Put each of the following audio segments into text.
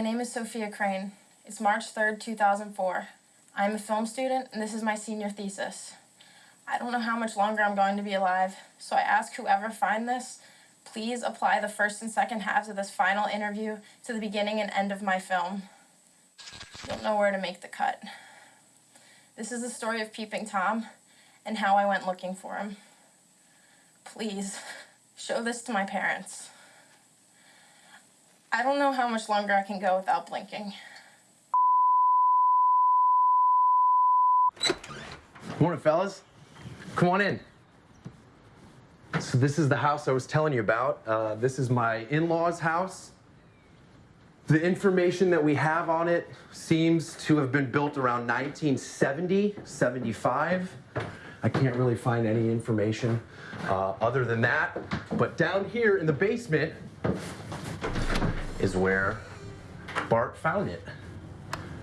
My name is Sophia Crane. It's March 3rd, 2004. I'm a film student, and this is my senior thesis. I don't know how much longer I'm going to be alive, so I ask whoever find this, please apply the first and second halves of this final interview to the beginning and end of my film. You'll know where to make the cut. This is the story of Peeping Tom and how I went looking for him. Please, show this to my parents. I don't know how much longer I can go without blinking. Morning, fellas. Come on in. So this is the house I was telling you about. Uh, this is my in-laws' house. The information that we have on it seems to have been built around 1970, 75. I can't really find any information uh, other than that. But down here in the basement is where Bart found it.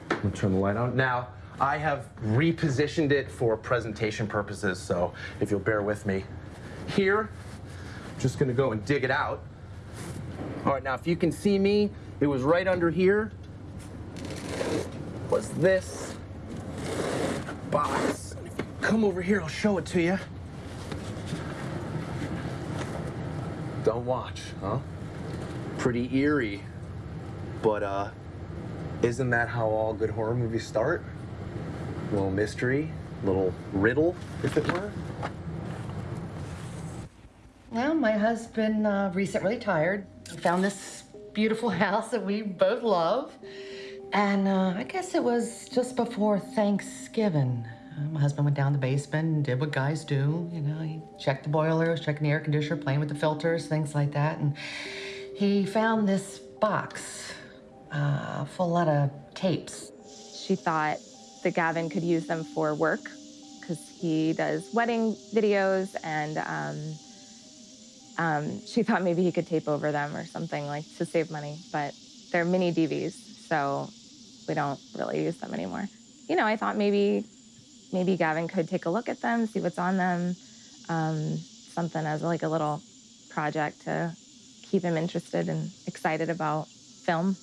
Let me turn the light on. Now, I have repositioned it for presentation purposes, so if you'll bear with me. Here, I'm just gonna go and dig it out. All right, now if you can see me, it was right under here. Was this box. Come over here, I'll show it to you. Don't watch, huh? Pretty eerie. But, uh, isn't that how all good horror movies start? A little mystery, a little riddle, if it were. Well, my husband uh, recently retired. Found this beautiful house that we both love. And uh, I guess it was just before Thanksgiving. Uh, my husband went down the basement and did what guys do. You know, he checked the boilers, checking the air conditioner, playing with the filters, things like that. And he found this box uh, full of lot of tapes. She thought that Gavin could use them for work because he does wedding videos and um, um, she thought maybe he could tape over them or something like to save money, but they're mini DVs, so we don't really use them anymore. You know, I thought maybe maybe Gavin could take a look at them, see what's on them, um, something as like a little project to keep him interested and excited about film.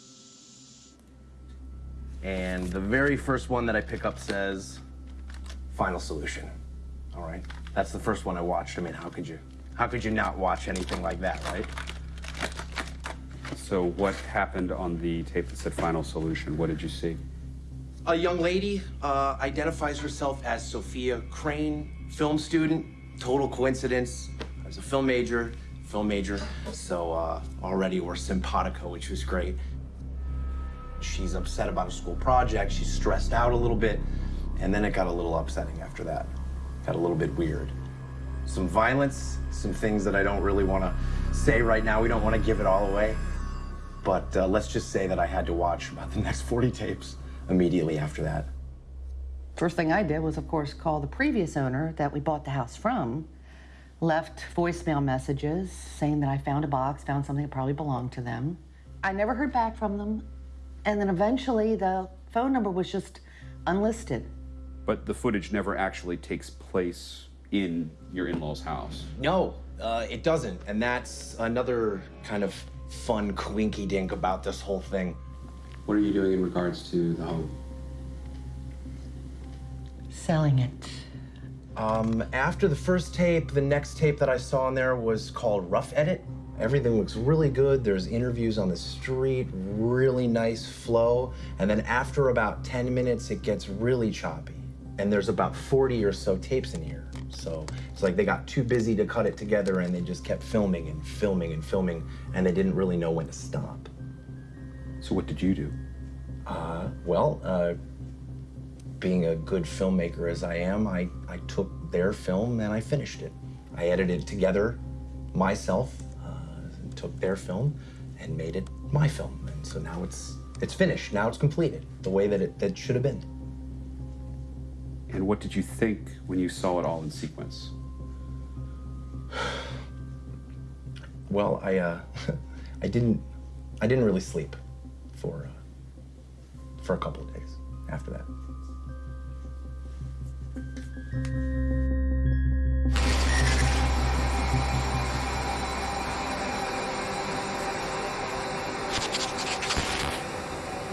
And the very first one that I pick up says, Final Solution. All right? That's the first one I watched. I mean, how could you, how could you not watch anything like that, right? So what happened on the tape that said final solution? What did you see? A young lady uh, identifies herself as Sophia Crane, film student. Total coincidence. I was a film major, film major. So uh, already we're simpatico, which was great. She's upset about a school project. She's stressed out a little bit. And then it got a little upsetting after that. Got a little bit weird. Some violence, some things that I don't really want to say right now. We don't want to give it all away. But uh, let's just say that I had to watch about the next 40 tapes immediately after that. First thing I did was, of course, call the previous owner that we bought the house from, left voicemail messages saying that I found a box, found something that probably belonged to them. I never heard back from them, and then eventually the phone number was just unlisted. But the footage never actually takes place in your in-laws' house. No, uh, it doesn't. And that's another kind of fun coinky dink about this whole thing. What are you doing in regards to the home? Selling it. Um, after the first tape, the next tape that I saw in there was called Rough Edit. Everything looks really good. There's interviews on the street, really nice flow. And then after about 10 minutes, it gets really choppy. And there's about 40 or so tapes in here. So it's like they got too busy to cut it together and they just kept filming and filming and filming and they didn't really know when to stop. So what did you do? Uh, well, uh, being a good filmmaker as I am, I, I took their film and I finished it. I edited it together myself, uh, took their film and made it my film. And so now it's it's finished. Now it's completed the way that it that should have been. And what did you think when you saw it all in sequence? Well, I uh, I didn't I didn't really sleep for uh, for a couple of days after that.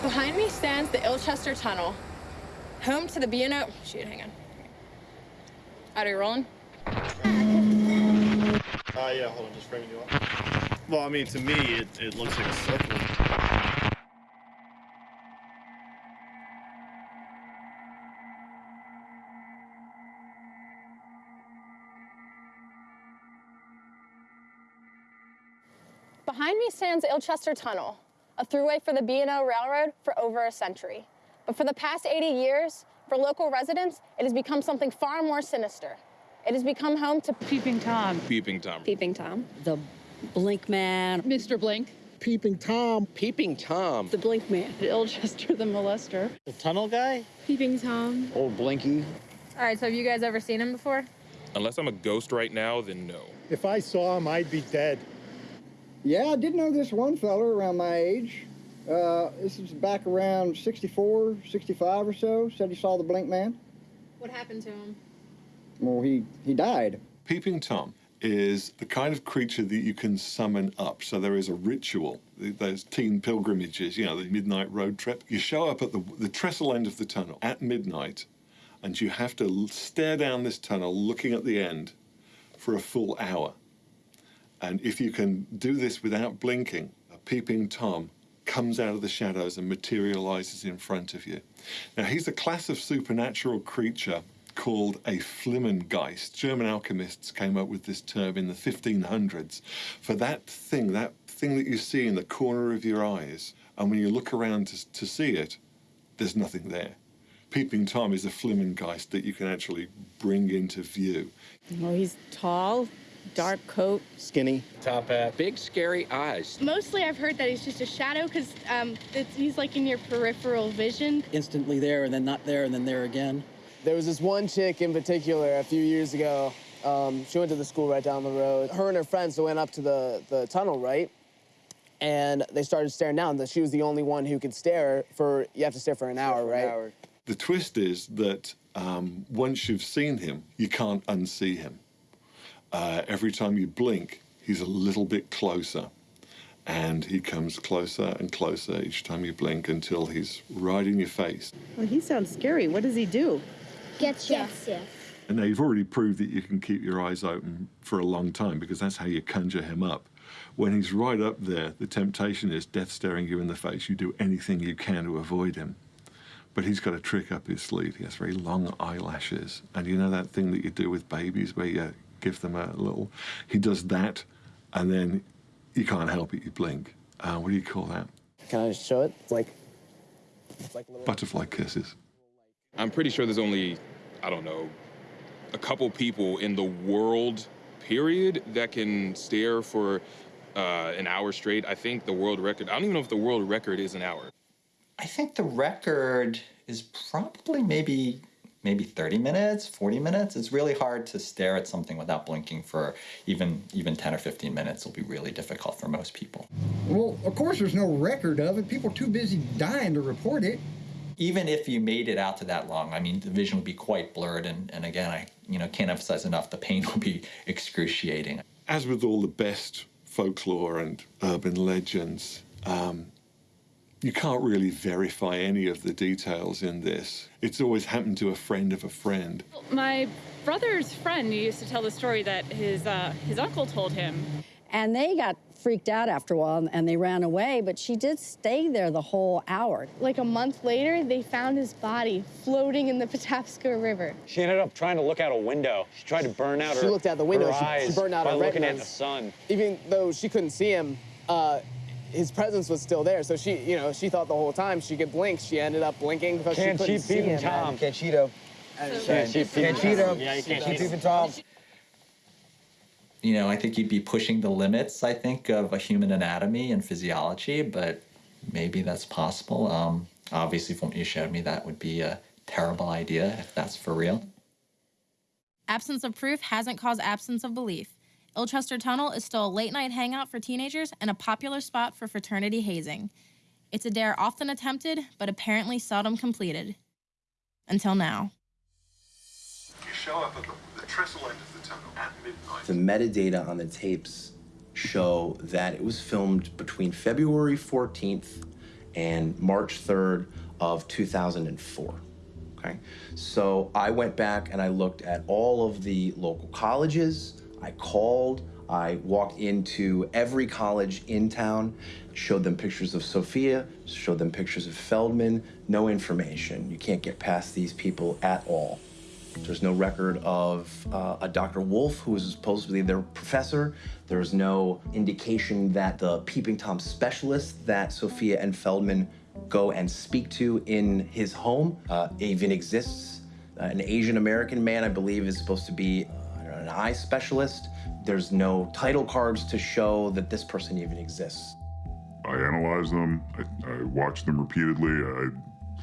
Behind me stands the Ilchester Tunnel, home to the B&O. Shoot, hang on. Are you rolling? Uh, yeah, hold on, just framing you up. Well, I mean, to me, it, it looks like a circle. Stands Ilchester Tunnel, a throughway for the B&O Railroad for over a century. But for the past 80 years, for local residents, it has become something far more sinister. It has become home to Peeping Tom. Peeping Tom. Peeping Tom, The Blink Man, Mr. Blink. Peeping Tom. Peeping Tom. the Blink Man. Ilchester the molester. The tunnel guy? Peeping Tom. Old Blinky. All right, so have you guys ever seen him before? Unless I'm a ghost right now, then no. If I saw him, I'd be dead. Yeah, I did know this one fella around my age. Uh, this is back around 64, 65 or so. Said he saw the Blink Man. What happened to him? Well, he, he died. Peeping Tom is the kind of creature that you can summon up. So there is a ritual, those teen pilgrimages, you know, the midnight road trip. You show up at the, the trestle end of the tunnel at midnight, and you have to stare down this tunnel looking at the end for a full hour. And if you can do this without blinking, a peeping Tom comes out of the shadows and materializes in front of you. Now, he's a class of supernatural creature called a Flimmengeist. German alchemists came up with this term in the 1500s for that thing, that thing that you see in the corner of your eyes. And when you look around to, to see it, there's nothing there. Peeping Tom is a Flimmengeist that you can actually bring into view. Well, he's tall, dark coat. Skinny. Top hat. Big scary eyes. Mostly I've heard that he's just a shadow because um, he's like in your peripheral vision. Instantly there and then not there and then there again. There was this one chick in particular a few years ago. Um, she went to the school right down the road. Her and her friends went up to the, the tunnel, right? And they started staring down. That she was the only one who could stare for, you have to stare for an hour, right? Hour. The twist is that um, once you've seen him, you can't unsee him. Uh, every time you blink, he's a little bit closer. And he comes closer and closer each time you blink until he's right in your face. Well, he sounds scary. What does he do? Gets you. And now you've already proved that you can keep your eyes open for a long time because that's how you conjure him up. When he's right up there, the temptation is death staring you in the face. You do anything you can to avoid him. But he's got a trick up his sleeve. He has very long eyelashes. And you know that thing that you do with babies where you give them a little. He does that, and then you can't help it, you blink. Uh, what do you call that? Can I just show it? It's like, it's like little. Butterfly kisses. I'm pretty sure there's only, I don't know, a couple people in the world, period, that can stare for uh, an hour straight. I think the world record, I don't even know if the world record is an hour. I think the record is probably maybe maybe 30 minutes, 40 minutes. It's really hard to stare at something without blinking for even even 10 or 15 minutes. It'll be really difficult for most people. Well, of course, there's no record of it. People are too busy dying to report it. Even if you made it out to that long, I mean, the vision would be quite blurred. And, and again, I you know can't emphasize enough, the pain will be excruciating. As with all the best folklore and urban legends, um, you can't really verify any of the details in this. It's always happened to a friend of a friend. My brother's friend used to tell the story that his uh, his uncle told him. And they got freaked out after a while and they ran away, but she did stay there the whole hour. Like a month later, they found his body floating in the Patapsco River. She ended up trying to look out a window. She tried to burn out She her looked out the window. her She- she eyes burned out by her looking at the sun. Even though she couldn't see him, uh, his presence was still there. So she, you know, she thought the whole time she could blink. She ended up blinking because Can't she couldn't cheat see him. Tom. Can't cheat him. Can't cheat Can't cheat him. Yeah, you can't cheat him. Tom. You know, I think you'd be pushing the limits, I think, of a human anatomy and physiology, but maybe that's possible. Um, obviously, from what you showed me, that would be a terrible idea if that's for real. Absence of proof hasn't caused absence of belief. Ilchester Tunnel is still a late night hangout for teenagers and a popular spot for fraternity hazing. It's a dare often attempted, but apparently seldom completed. Until now. You show up at the, the trestle end of the tunnel at midnight. The metadata on the tapes show that it was filmed between February 14th and March 3rd of 2004. Okay, so I went back and I looked at all of the local colleges. I called, I walked into every college in town, showed them pictures of Sophia, showed them pictures of Feldman, no information. You can't get past these people at all. There's no record of uh, a Dr. Wolf, who was supposedly their professor. There's no indication that the Peeping Tom specialist that Sophia and Feldman go and speak to in his home uh, even exists. Uh, an Asian American man, I believe, is supposed to be uh, eye specialist. There's no title cards to show that this person even exists. I analyzed them, I, I watched them repeatedly, I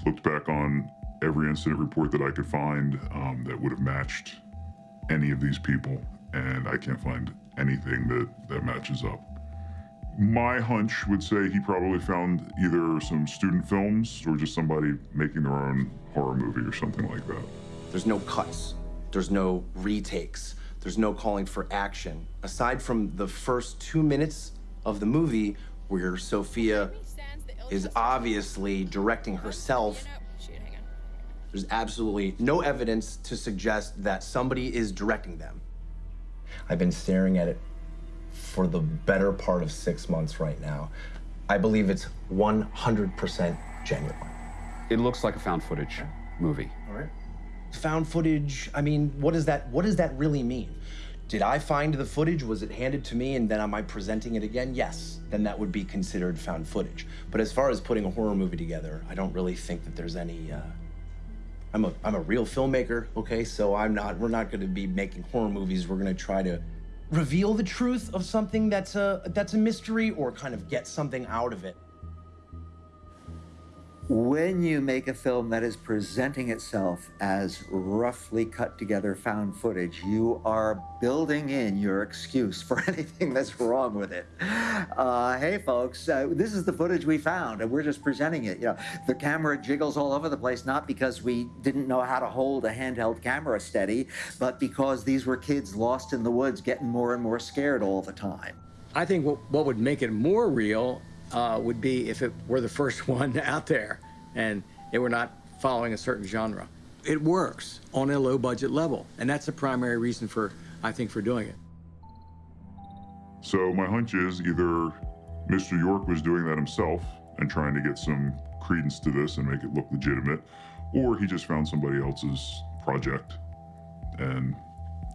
looked back on every incident report that I could find um, that would have matched any of these people, and I can't find anything that, that matches up. My hunch would say he probably found either some student films or just somebody making their own horror movie or something like that. There's no cuts. There's no retakes. There's no calling for action. Aside from the first two minutes of the movie, where Sophia is obviously directing herself, there's absolutely no evidence to suggest that somebody is directing them. I've been staring at it for the better part of six months right now. I believe it's 100% genuine. It looks like a found footage movie. All right. Found footage, I mean, what does that what does that really mean? Did I find the footage? Was it handed to me and then am I presenting it again? Yes. Then that would be considered found footage. But as far as putting a horror movie together, I don't really think that there's any uh, I'm a I'm a real filmmaker, okay? So I'm not we're not going to be making horror movies. We're going to try to reveal the truth of something that's a that's a mystery or kind of get something out of it. When you make a film that is presenting itself as roughly cut together found footage, you are building in your excuse for anything that's wrong with it. Uh, hey, folks, uh, this is the footage we found, and we're just presenting it. You know, the camera jiggles all over the place, not because we didn't know how to hold a handheld camera steady, but because these were kids lost in the woods, getting more and more scared all the time. I think what, what would make it more real uh, would be if it were the first one out there and it were not following a certain genre. It works on a low budget level, and that's the primary reason for, I think, for doing it. So my hunch is either Mr. York was doing that himself and trying to get some credence to this and make it look legitimate, or he just found somebody else's project and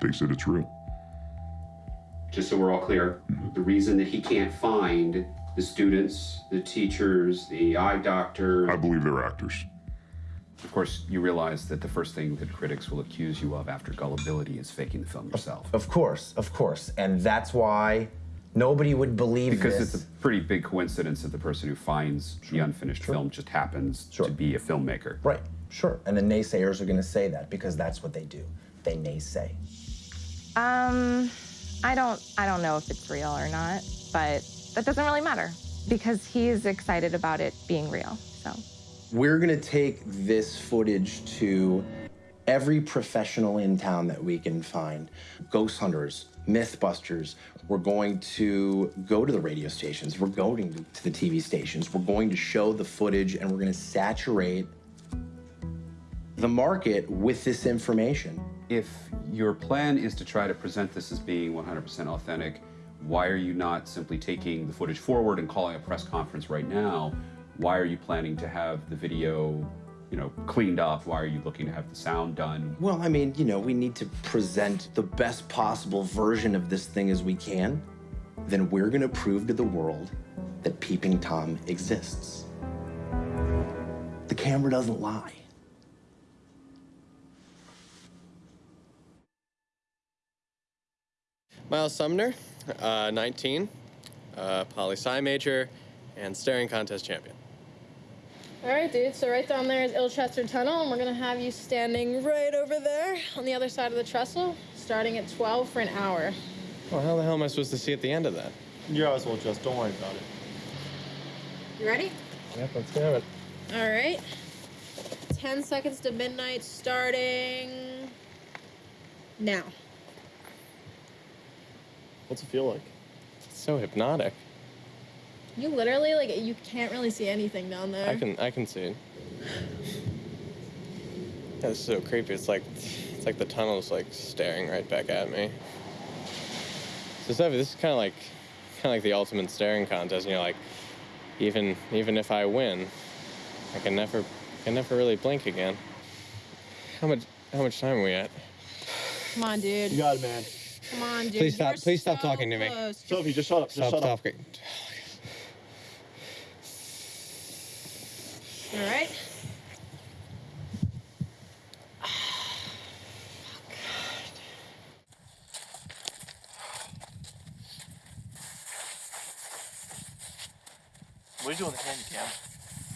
thinks that it's real. Just so we're all clear, the reason that he can't find the students, the teachers, the eye doctor. I believe they're actors. Of course, you realize that the first thing that critics will accuse you of after gullibility is faking the film yourself. Of course, of course. And that's why nobody would believe Because this. it's a pretty big coincidence that the person who finds the unfinished film just happens to be a filmmaker. Right, sure. And the naysayers are going to say that because that's what they do. They naysay. Um, I don't, I don't know if it's real or not, but that doesn't really matter because he's excited about it being real. So We're going to take this footage to every professional in town that we can find ghost hunters, mythbusters. We're going to go to the radio stations, we're going to the TV stations, we're going to show the footage, and we're going to saturate the market with this information. If your plan is to try to present this as being 100% authentic, why are you not simply taking the footage forward and calling a press conference right now? Why are you planning to have the video, you know, cleaned up? Why are you looking to have the sound done? Well, I mean, you know, we need to present the best possible version of this thing as we can. Then we're going to prove to the world that Peeping Tom exists. The camera doesn't lie. Miles Sumner, uh, 19, uh, poli sci major, and staring contest champion. All right, dude. So right down there is Ilchester Tunnel, and we're gonna have you standing right over there on the other side of the trestle, starting at 12 for an hour. Well, how the hell am I supposed to see at the end of that? Your eyes will just, Don't worry about it. You ready? Yep, let's do it. All right. 10 seconds to midnight, starting now. What's it feel like? It's so hypnotic. You literally like you can't really see anything down there. I can I can see it. That's so creepy. It's like it's like the tunnel's like staring right back at me. So Steffi, this is kind of like kind of like the ultimate staring contest. You know, like even even if I win, I can never can never really blink again. How much how much time are we at? Come on, dude. You got it, man. Come on, dude. Please stop. You're Please stop so talking to me. close. Sophie, just shut up. Just Stop. shut Stop. up. Great. All right. What are you doing with the handy cam?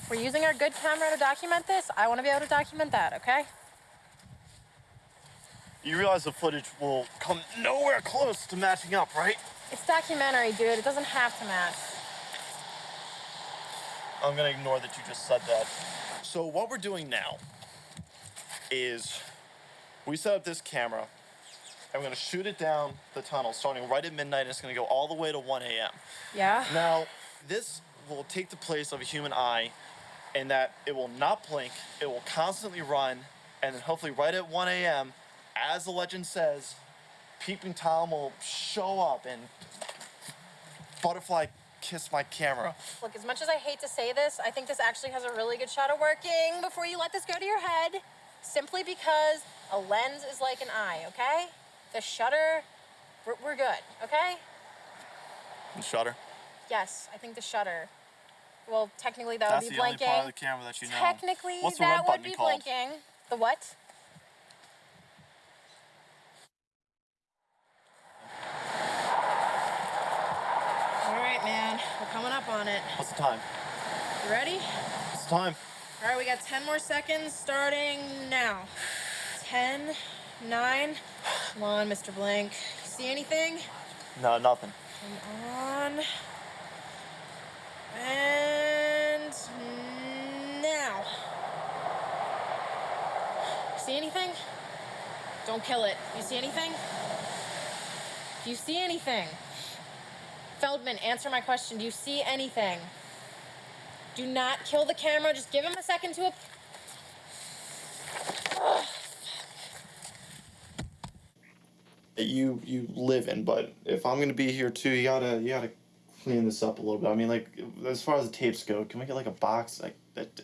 We're using our good camera to document this. I want to be able to document that, okay? You realize the footage will come nowhere close to matching up, right? It's documentary, dude. It doesn't have to match. I'm gonna ignore that you just said that. So what we're doing now is we set up this camera and we're gonna shoot it down the tunnel starting right at midnight and it's gonna go all the way to 1 a.m. Yeah? Now, this will take the place of a human eye in that it will not blink, it will constantly run, and then hopefully right at 1 a.m., as the legend says, Peeping Tom will show up and butterfly kiss my camera. Look, as much as I hate to say this, I think this actually has a really good shot of working before you let this go to your head. Simply because a lens is like an eye, okay? The shutter, we're, we're good, okay? The shutter. Yes, I think the shutter. Well, technically that That's would be the only blinking. part of the camera that you know. Technically, What's that would be called? blinking. The what? All right, man. We're coming up on it. What's the time? You ready? It's time? All right, we got 10 more seconds starting now. 10, 9. Come on, Mr. Blink. See anything? No, nothing. Come on. And now. See anything? Don't kill it. You see anything? Do you see anything? Feldman, answer my question. Do you see anything? Do not kill the camera. Just give him a second to. Ap- that you you live in, but if I'm gonna be here too, you gotta you gotta clean this up a little bit. I mean, like as far as the tapes go, can we get like a box like that?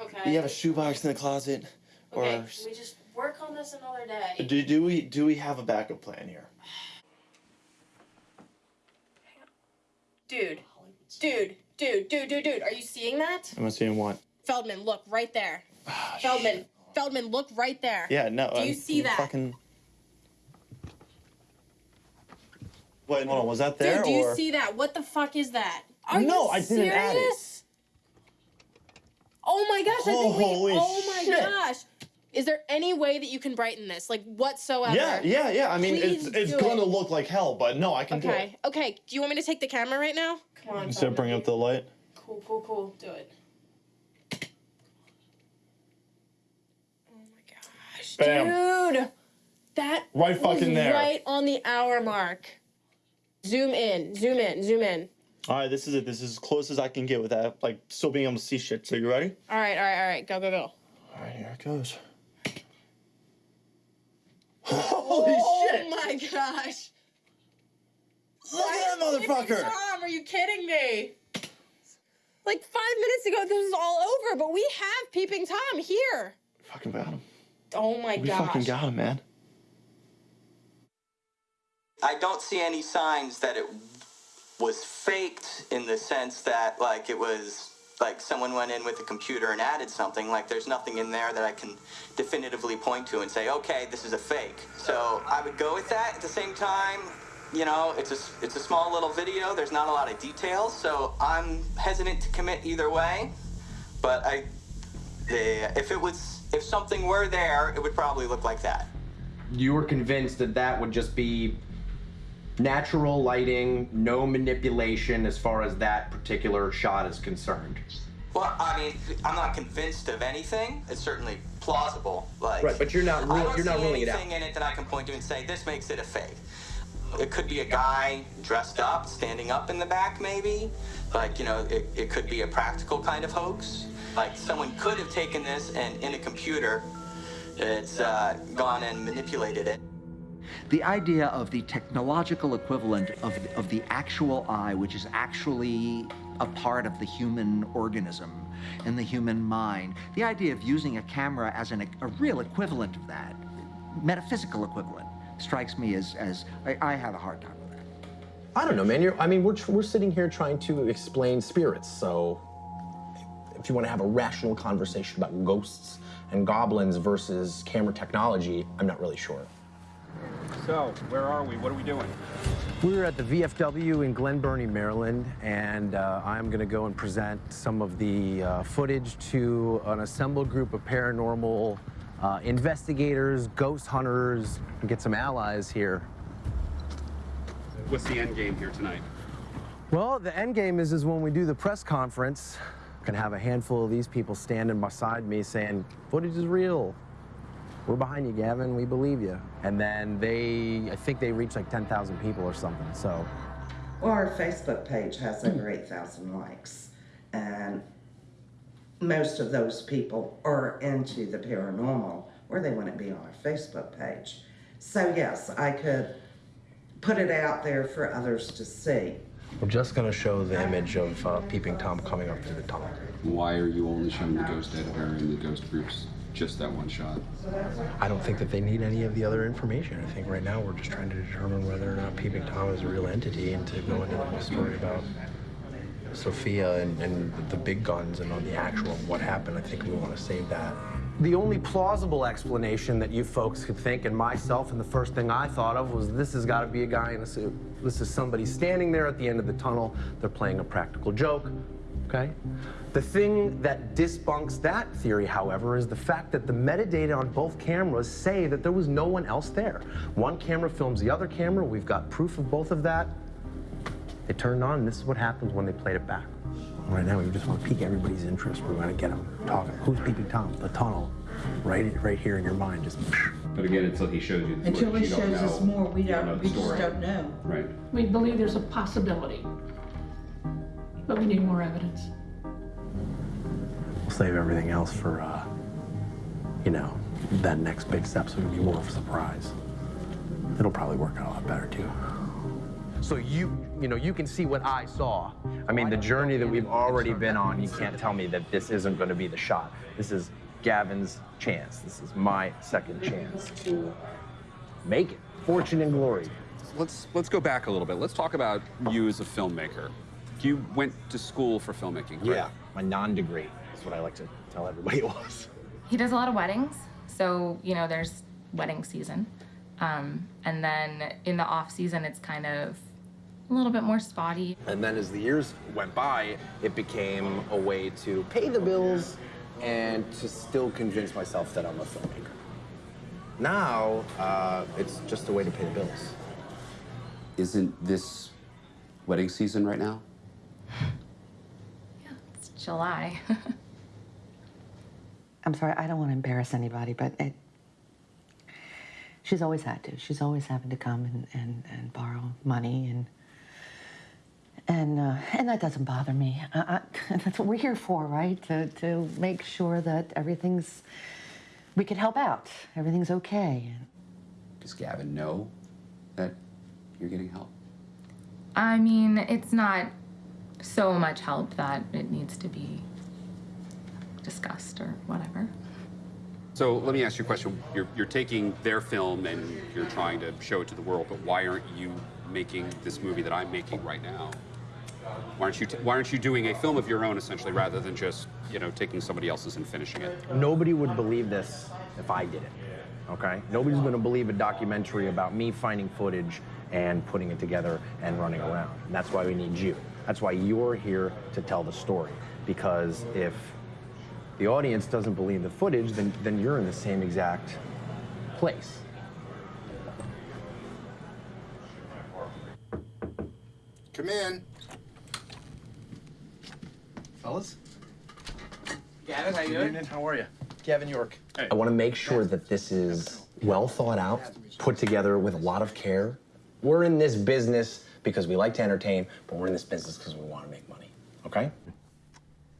okay. Do you have a shoebox in the closet, or Okay, can we just work on this another day? do do we do we have a backup plan here? Dude, dude, dude, dude, dude, dude. Are you seeing that? Am I seeing what? Feldman, look right there. Ah, Feldman, Feldman, look right there. Yeah, no. Do you I'm see that? Fucking. Wait, hold on. Was that there Dude, do you see that? What the fuck is that? Are No, you I didn't add it. serious? Oh my gosh! I think Holy we. Oh my shit. gosh! Is there any way that you can brighten this, like whatsoever? Yeah, yeah, yeah. I mean, it's Please it's do gonna it. look like hell, but no, I can do it. Okay. Okay. Do you want me to take the camera right now? Come on. Instead of bring up the light. Cool, cool, cool. Do it. Oh my gosh, Bam. Dude, that Right was fucking there. Right on the hour mark. Zoom in, zoom in, zoom in. All right, this is it. This is as close as I can get without like still being able to see shit. So you ready? All right, all right, all right. Go, go, go. All right, here it goes. Holy oh shit! Oh my gosh! Look at that motherfucker! Tom, are you kidding me? Like five minutes ago, this was all over, but we have Peeping Tom here. Fucking got him. Oh my we gosh! fucking got him, man. I don't see any signs that it was faked in the sense that like it was like someone went in with a computer and added something like there's nothing in there that I can definitively point to and say okay this is a fake. So I would go with that. At the same time you know it's a it's a small little video. There's not a lot of details so I'm hesitant to commit either way. But I the, if it was if something were there it would probably look like that. You were convinced that that would just be natural lighting, no manipulation as far as that particular shot is concerned. Well, I mean, I'm not convinced of anything. It's certainly plausible. Like, Right, but you're not I ru- don't you're not see ruling it out. anything in it that I can point to and say this makes it a fake. It could be a guy dressed up, standing up in the back, maybe. Like, you know, it, it could be a practical kind of hoax. Like, someone could have taken this and in a computer, it's uh, gone and manipulated it. The idea of the technological equivalent of, of the actual eye, which is actually a part of the human organism and the human mind, the idea of using a camera as an, a real equivalent of that, metaphysical equivalent, strikes me as, as I, I have a hard time with that. I don't know, man. You're, I mean, we're, we're sitting here trying to explain spirits, so if you want to have a rational conversation about ghosts and goblins versus camera technology, I'm not really sure. So, where are we? What are we doing? We're at the VFW in Glen Burnie, Maryland, and uh, I'm going to go and present some of the uh, footage to an assembled group of paranormal uh, investigators, ghost hunters, and get some allies here. What's the end game here tonight? Well, the end game is, is when we do the press conference, I can have a handful of these people standing beside me saying, footage is real. We're behind you, Gavin. We believe you. And then they, I think they reached like 10,000 people or something. So Well, our Facebook page has over 8,000 likes, and most of those people are into the paranormal, or they wouldn't be on our Facebook page. So, yes, I could put it out there for others to see. we're just going to show the image of uh, Peeping Tom coming up through the tunnel. Why are you only showing the ghost editor and the ghost groups just that one shot? I don't think that they need any of the other information. I think right now we're just trying to determine whether or not Peeping Tom is a real entity and to go into the whole story about Sophia and, and the big guns and on the actual what happened. I think we want to save that. The only plausible explanation that you folks could think, and myself, and the first thing I thought of was this has got to be a guy in a suit. This is somebody standing there at the end of the tunnel. They're playing a practical joke, okay? The thing that debunks that theory, however, is the fact that the metadata on both cameras say that there was no one else there. One camera films the other camera. We've got proof of both of that. They turned on, and this is what happens when they played it back. Right now, we just want to pique everybody's interest. We want to get them talking. Who's peeping Tom? The tunnel, right, right here in your mind. Just. But again, until he shows you Until he you don't shows us more, we don't, know the we just don't know. Right. We believe there's a possibility, but we need more evidence. We'll save everything else for, uh, you know, that next big step's going to be more of a surprise. It'll probably work out a lot better too. So you, you know, you can see what I saw. I mean, the journey that we've already been on, you can't tell me that this isn't going to be the shot. This is Gavin's chance. This is my second chance to make it. Fortune and glory. Let's let's go back a little bit. Let's talk about you as a filmmaker. You went to school for filmmaking, correct? Yeah, my non-degree. is what I like to tell everybody it was. He does a lot of weddings, so you know there's wedding season, um, and then in the off season it's kind of a little bit more spotty. And then as the years went by, it became a way to pay the bills and to still convince myself that I'm a filmmaker. Now, uh, it's just a way to pay the bills. Isn't this wedding season right now? Yeah, it's July. I'm sorry, I don't want to embarrass anybody, but it, she's always had to. She's always having to come and, and, and borrow money, and and uh, and that doesn't bother me. I, I, that's what we're here for, right? To to make sure that everything's we could help out. Everything's okay. Does Gavin know that you're getting help? I mean, it's not so much help that it needs to be discussed or whatever. So let me ask you a question. You're, you're taking their film and you're trying to show it to the world, but why aren't you making this movie that I'm making right now? Why aren't you t- Why aren't you doing a film of your own essentially, rather than just you know taking somebody else's and finishing it? Nobody would believe this if I did it. Okay? Nobody's going to believe a documentary about me finding footage and putting it together and running around. And that's why we need you. That's why you're here to tell the story. Because if the audience doesn't believe the footage, then, then you're in the same exact place. Come in. Fellas? Gavin, how you doing? How are you? Gavin York. I want to make sure that this is well thought out, put together with a lot of care, We're in this business because we like to entertain, but we're in this business because we want to make money. Okay?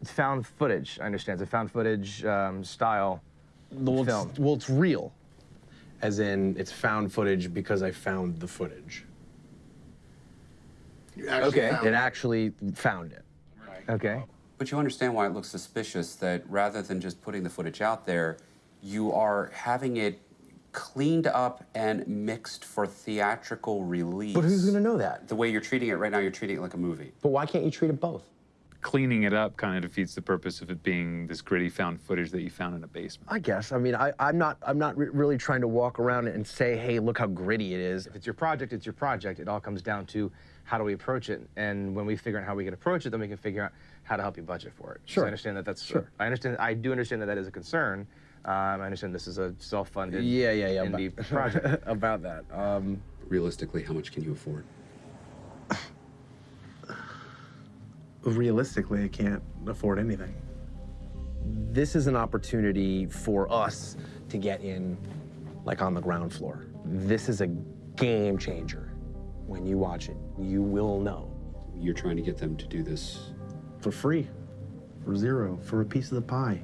It's found footage. I understand. It's a found footage um, style Well, film. it's, well, it's real. As in, it's found footage because I found the footage. okay. It actually found it. Okay. But you understand why it looks suspicious that rather than just putting the footage out there, you are having it cleaned up and mixed for theatrical release. But who's gonna know that? The way you're treating it right now, you're treating it like a movie. But why can't you treat it both? Cleaning it up kind of defeats the purpose of it being this gritty found footage that you found in a basement. I guess. I mean, I, I'm not. I'm not re- really trying to walk around and say, "Hey, look how gritty it is." If it's your project, it's your project. It all comes down to how do we approach it, and when we figure out how we can approach it, then we can figure out how to help you budget for it. So Sure. I understand that that's. Sure. I understand. I do understand that that is a concern. Um, I understand this is a self-funded. Yeah, yeah, yeah. Indie about- project. about that. Um, Realistically, how much can you afford? realistically, I can't afford anything. This is an opportunity for us to get in, like on the ground floor. This is a game changer. When you watch it, you will know. You're trying to get them to do this For free, for zero, for a piece of the pie.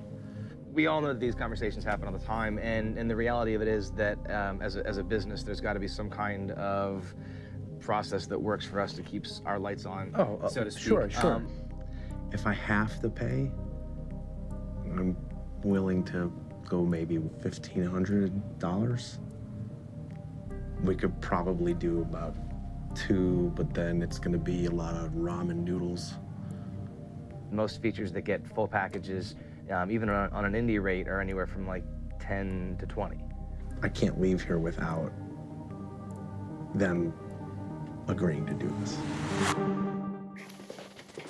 We all know that these conversations happen all the time, and, and the reality of it is that um, as, a, as a business, there's got to be some kind of process that works for us to keep our lights on, Oh, uh, so to speak. sure, sure. Um, If I have to pay, I'm willing to go maybe fifteen hundred dollars. We could probably do about two, but then it's gonna be a lot of ramen noodles. most features that get full packages, um, even on, on an indie rate, are anywhere from like 10 to 20. I can't leave here without them agreeing to do this.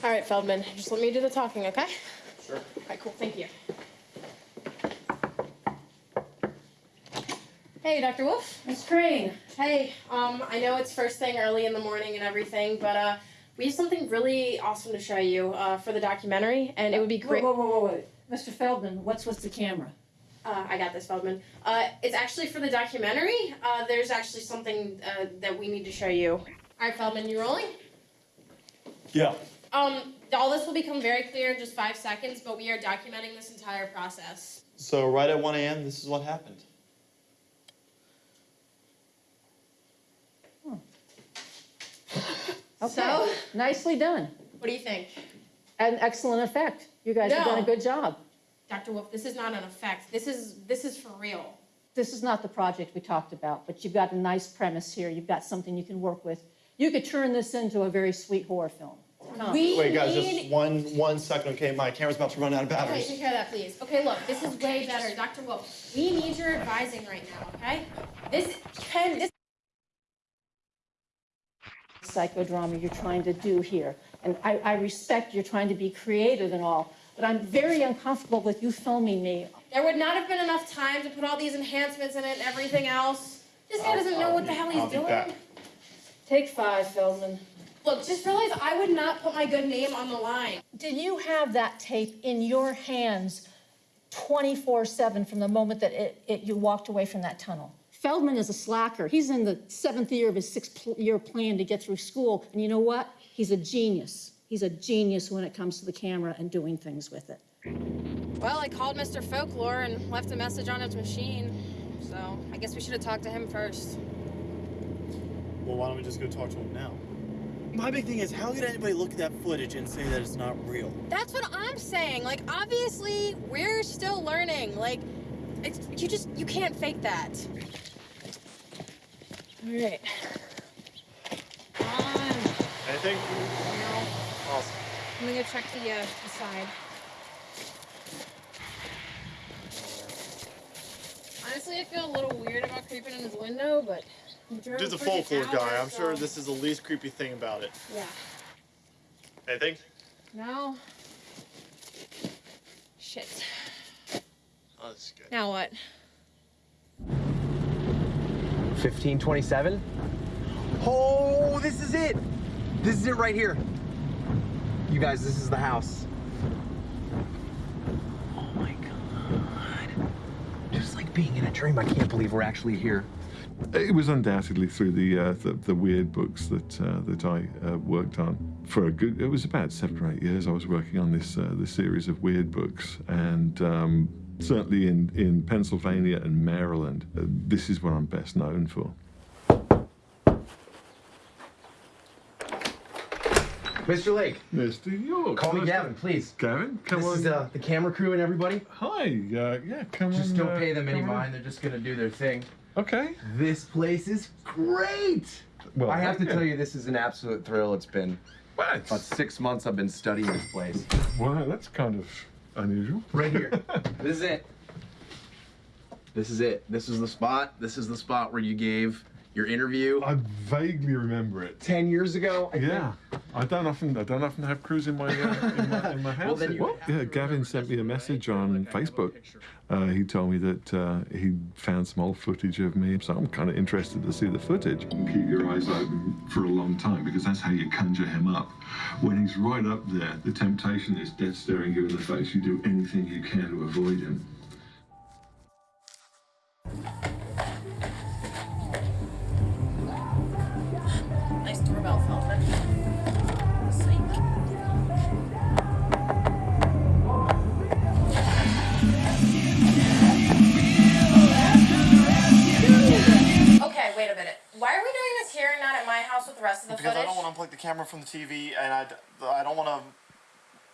All right, Feldman, just let me do the talking, okay? Sure. All right, cool, thank you. Hey, Dr. Wolf. Miss Crane. Hey, um, I know it's first thing early in the morning and everything, but uh, we have something really awesome to show you uh, for the documentary, and it would be great. Whoa, whoa, whoa, whoa. Mr. Feldman, what's with the camera? Uh, I got this, Feldman. Uh, it's actually for the documentary. Uh, there's actually something uh, that we need to show you. All right, Feldman, you rolling? Yeah. Um, all this will become very clear in just five seconds, but we are documenting this entire process. So right at 1 a.m., this is what happened. Okay. So? Nicely done. What do you think? An excellent effect. You guys have done a No. good job. Dr. Wolf, this is not an effect. This is this is for real. This is not the project we talked about, but you've got a nice premise here. You've got something you can work with. You could turn this into a very sweet horror film. Come. We Wait, guys, need... just one one second, okay? My camera's about to run out of Okay, batteries. take care of that, please. Okay, look, this is way better, Dr. Wolf. We need your advising right now, okay? This can this psychodrama you're trying to do here. And I, I respect you're trying to be creative and all, but I'm very uncomfortable with you filming me. there would not have been enough time to put all these enhancements in it and everything else. This guy doesn't know what the hell he's I'll doing. Take five, Feldman. Look, just realize I would not put my good name on the line. Did you have that tape in your hands 24 7 from the moment that it, it, you walked away from that tunnel? Feldman is a slacker. He's in the seventh year of his six pl- year plan to get through school. And you know what? He's a genius. He's a genius when it comes to the camera and doing things with it. Well, I called Mr. Folklore and left a message on his machine. So I guess we should have talked to him first. Well, why don't we just go talk to him now? My big thing is, how could anybody look at that footage and say that it's not real? That's what I'm saying. Like, obviously, we're still learning. Like, it's, you just you can't fake that. All right. Anything? No. Awesome. I'm gonna go check the uh, the side. Honestly, I feel a little weird about creeping in his window, but he drove Dude's a folklore guy. I'm sure this is the least creepy thing about it. Yeah. Anything? No. Shit. Oh, this is good. Now what? 1527? Oh, this is it! This is it right here. You guys, this is the house. Oh my god. Just like being in a dream. I can't believe we're actually here. It was undoubtedly through the uh, the, the weird books that uh, that I uh, worked on for a good. It was about seven or eight years. I was working on this uh, this series of weird books, and um, certainly in in Pennsylvania and Maryland, uh, this is what I'm best known for. Mr. Lake. Mr. York. Call me Gavin, to- please. Gavin, come this on. is uh, the camera crew and everybody. Hi. Uh, yeah, come Just on. Just don't uh, pay them any come on. mind. They're just gonna do their thing. Okay. This place is great. Well, I have to tell you, this is an absolute thrill. It's been about six months I've been studying this place. Wow, that's kind of unusual. Right here. this is it. This is it. This is the spot. This is the spot where you gave your interview. I vaguely remember it. Ten years ago. I yeah, I don't often I don't often have crews in my uh, in my, in my house. Well, then Well, yeah, Gavin sent me a message on Facebook. Uh, he told me that uh, he found some old footage of me, so I'm kind of interested to see the footage. Keep your eyes open for a long time because that's how you conjure him up. When he's right up there, the temptation is dead staring you in the face. You do anything you can to avoid him. Why are we doing this here and not at my house with the rest of the Because I don't want to unplug the camera from the TV, and I, I don't want to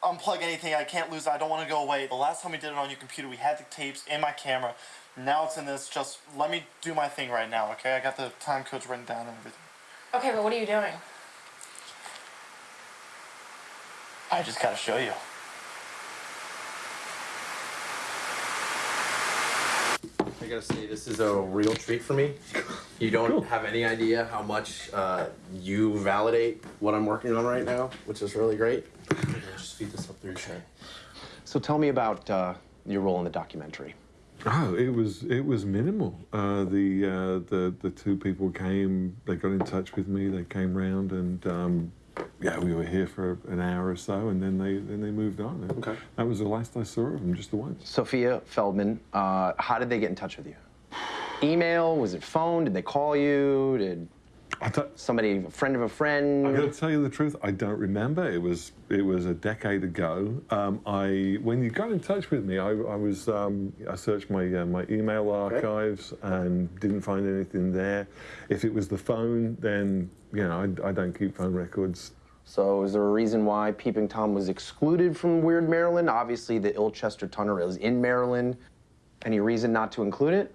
unplug anything. I can't lose it. I don't want to go away. The last time we did it on your computer, we had the tapes in my camera. Now it's in this. Just let me do my thing right now, okay? I got the time codes written down and everything. Okay, but what are you doing? I just gotta show you. Gotta say, this is a real treat for me. You don't have any idea how much uh, you validate what I'm working on right now, which is really great. Just feed this up through your shirt. So tell me about uh, your role in the documentary. Oh, it was it was minimal. Uh, the uh, the the two people came. They got in touch with me. They came round and um, yeah, we were here for an hour or so, and then they then they moved on. Okay. That was the last I saw of them, just the once. Sophia Feldman, uh, how did they get in touch with you? Email? Was it phone? Did they call you? Did somebody, a friend of a friend? I got to tell you the truth. I don't remember. It was it was a decade ago. Um, I when you got in touch with me, I, I was um, I searched my uh, my email archives and didn't find anything there. If it was the phone, then you know I, I don't keep phone records. So is there a reason why Peeping Tom was excluded from Weird Maryland? Obviously, the Ilchester Tunnel is in Maryland. Any reason not to include it?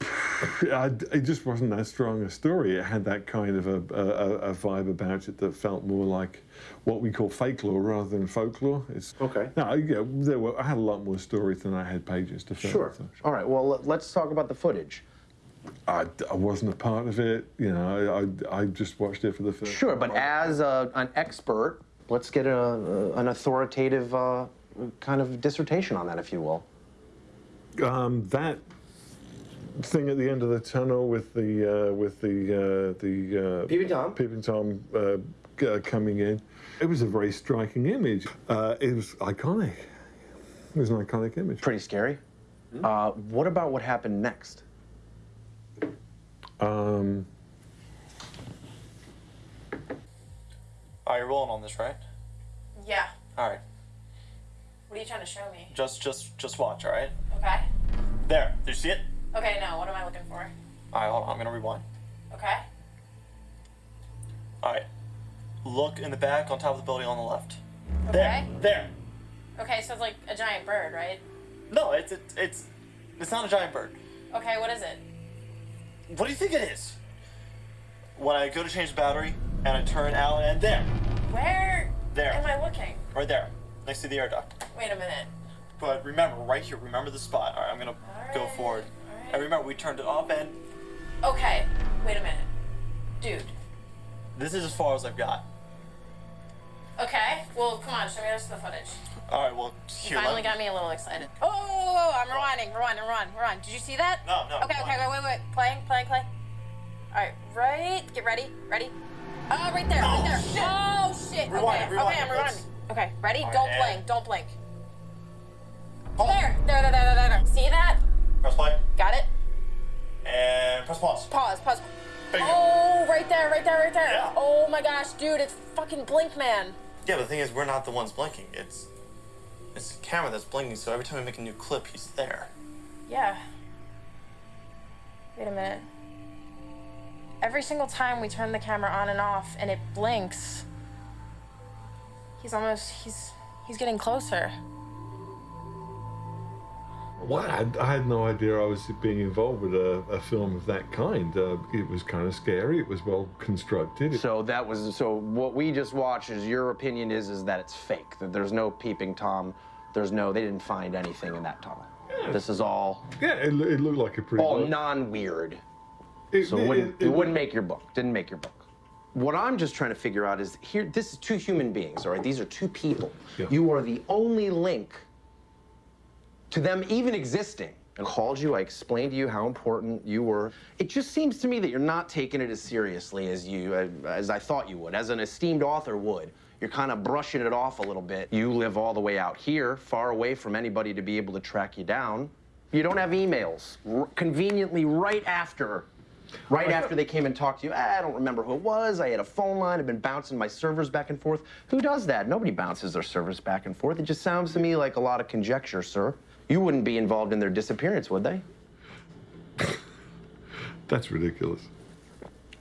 I, it just wasn't that strong a story. It had that kind of a, a, a vibe about it that felt more like what we call fake lore rather than folklore. It's okay. No, yeah, there were. I had a lot more stories than I had pages to fill. Sure. so- All right. Well, let- let's talk about the footage. I, I wasn't a part of it. You know, I, I, I just watched it for the first. Sure, but as a, an expert, let's get a, a- an authoritative uh, kind of dissertation on that, if you will. Um, that thing at the end of the tunnel with the uh, with the uh, the uh, Peeping Tom, Peeping Tom uh, uh, coming in. It was a very striking image. Uh, it was iconic. It was an iconic image. Pretty scary. Uh, what about what happened next? Um, All right, you're rolling on this, right? Yeah. All right. What are you trying to show me? Just, just, just watch. All right. Okay. There. Did you see it? Okay, no, what am I looking for? All right, hold on. I'm gonna rewind. Okay. All right. Look in the back on top of the building on the left. Okay. There. There. Okay, so it's like a giant bird, right? No, it's it's it's it's not a giant bird. Okay, what is it? What do you think it is? When I go to change the battery and I turn out and there, Where There. am I looking? right there, next to the air duct. Wait a minute. But remember, right here, remember the spot. All right, I'm gonna go forward. And remember, we turned it off, and Okay, wait a minute. Dude. this is as far as I've got. Okay, well, come on, show me the rest of the footage. All right, well, here. let finally me- got me a little excited. Oh, whoa, whoa, whoa, whoa, I'm rewinding, rewinding, rewind, rewind. Did you see that? No, no. Okay, okay, wait, wait, wait. Playing, playing, play. All right, right. Get ready, ready. Oh, right there, right there. Oh shit. Oh, rewind it, okay, rewind okay, it, I'm rewinding. Okay, ready? All right, don't and- blink, don't blink. There, there, there, there, there, there. See that? Press play. Got it? And press pause. Pause, pause. There you go. Oh, right there, right there, right there. Yeah. Oh my gosh, dude, it's fucking Blink Man. Yeah, but the thing is, we're not the ones blinking. It's it's the camera that's blinking. So every time we make a new clip, he's there. Yeah. Wait a minute. Every single time we turn the camera on and off and it blinks, he's almost he's he's getting closer. Well, I, I had no idea I was being involved with a, a film of that kind. Uh, it was kind of scary. It was well constructed. So that was so. What we just watched is your opinion is is that it's fake. That there's no peeping tom. There's no. They didn't find anything in that tunnel. This is all Yeah, it, it looked like a pretty. all well- non-weird. It- so it, wouldn't, it- it, wouldn't make your book. Didn't make your book. What I'm just trying to figure out is here. This is two human beings. All right. These are two people. You are the only link to them even existing. I called you. I explained to you how important you were. It just seems to me that you're not taking it as seriously as you as I thought you would, as an esteemed author would. You're kind of brushing it off a little bit. You live all the way out here, far away from anybody to be able to track you down. You don't have emails. R- conveniently, right after, right after they came and talked to you. "Ah, I don't remember who it was. I had a phone line. I've been bouncing my servers back and forth. Who does that? Nobody bounces their servers back and forth. It just sounds to me like a lot of conjecture, sir. You wouldn't be involved in their disappearance, would they? That's ridiculous.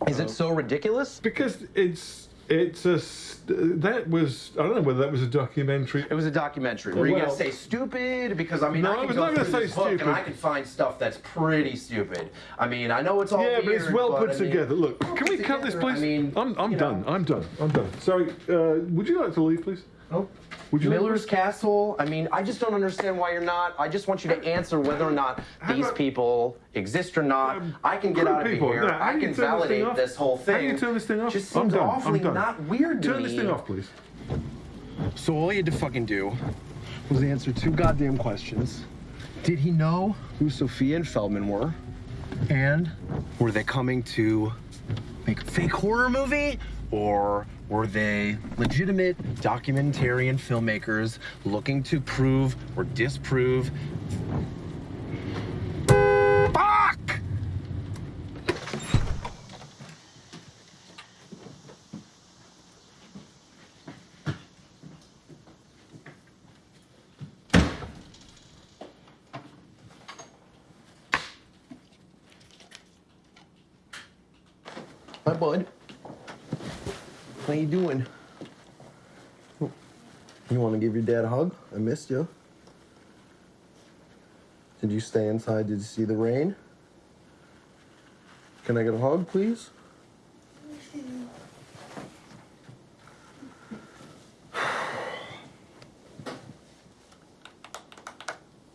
Is it so ridiculous? Because it's it's a that was I don't know whether that was a documentary. It was a documentary. Were you gonna say stupid? Because I mean, No, I I was not gonna say stupid. and I can find stuff that's pretty stupid. I mean, I know it's all yeah, but it's well but put I mean- together. Look, can we cut this, together, I please? mean, I'm, I'm done. know. I'm done. I'm done. Sorry. Uh, would you like to leave, please? Oh. Would you like Miller's Castle. I mean, I just don't understand why you're not. I just want you to answer whether or not these people exist or not. I can get Crew out of people. here. Now, I can turn this validate this whole thing. How do you turn this thing off? Just I'm seems done. I'm awfully done. not weird to Turn me. this thing off, please. So all you had to fucking do was answer two goddamn questions. Did he know who Sophia and Feldman were? And were they coming to make a fake horror movie? Or were they legitimate documentarian filmmakers looking to prove or disprove? Fuck! Hi, bud. How you doing? You want to give your dad a hug? I missed you. Did you stay inside? Did you see the rain? Can I get a hug, please?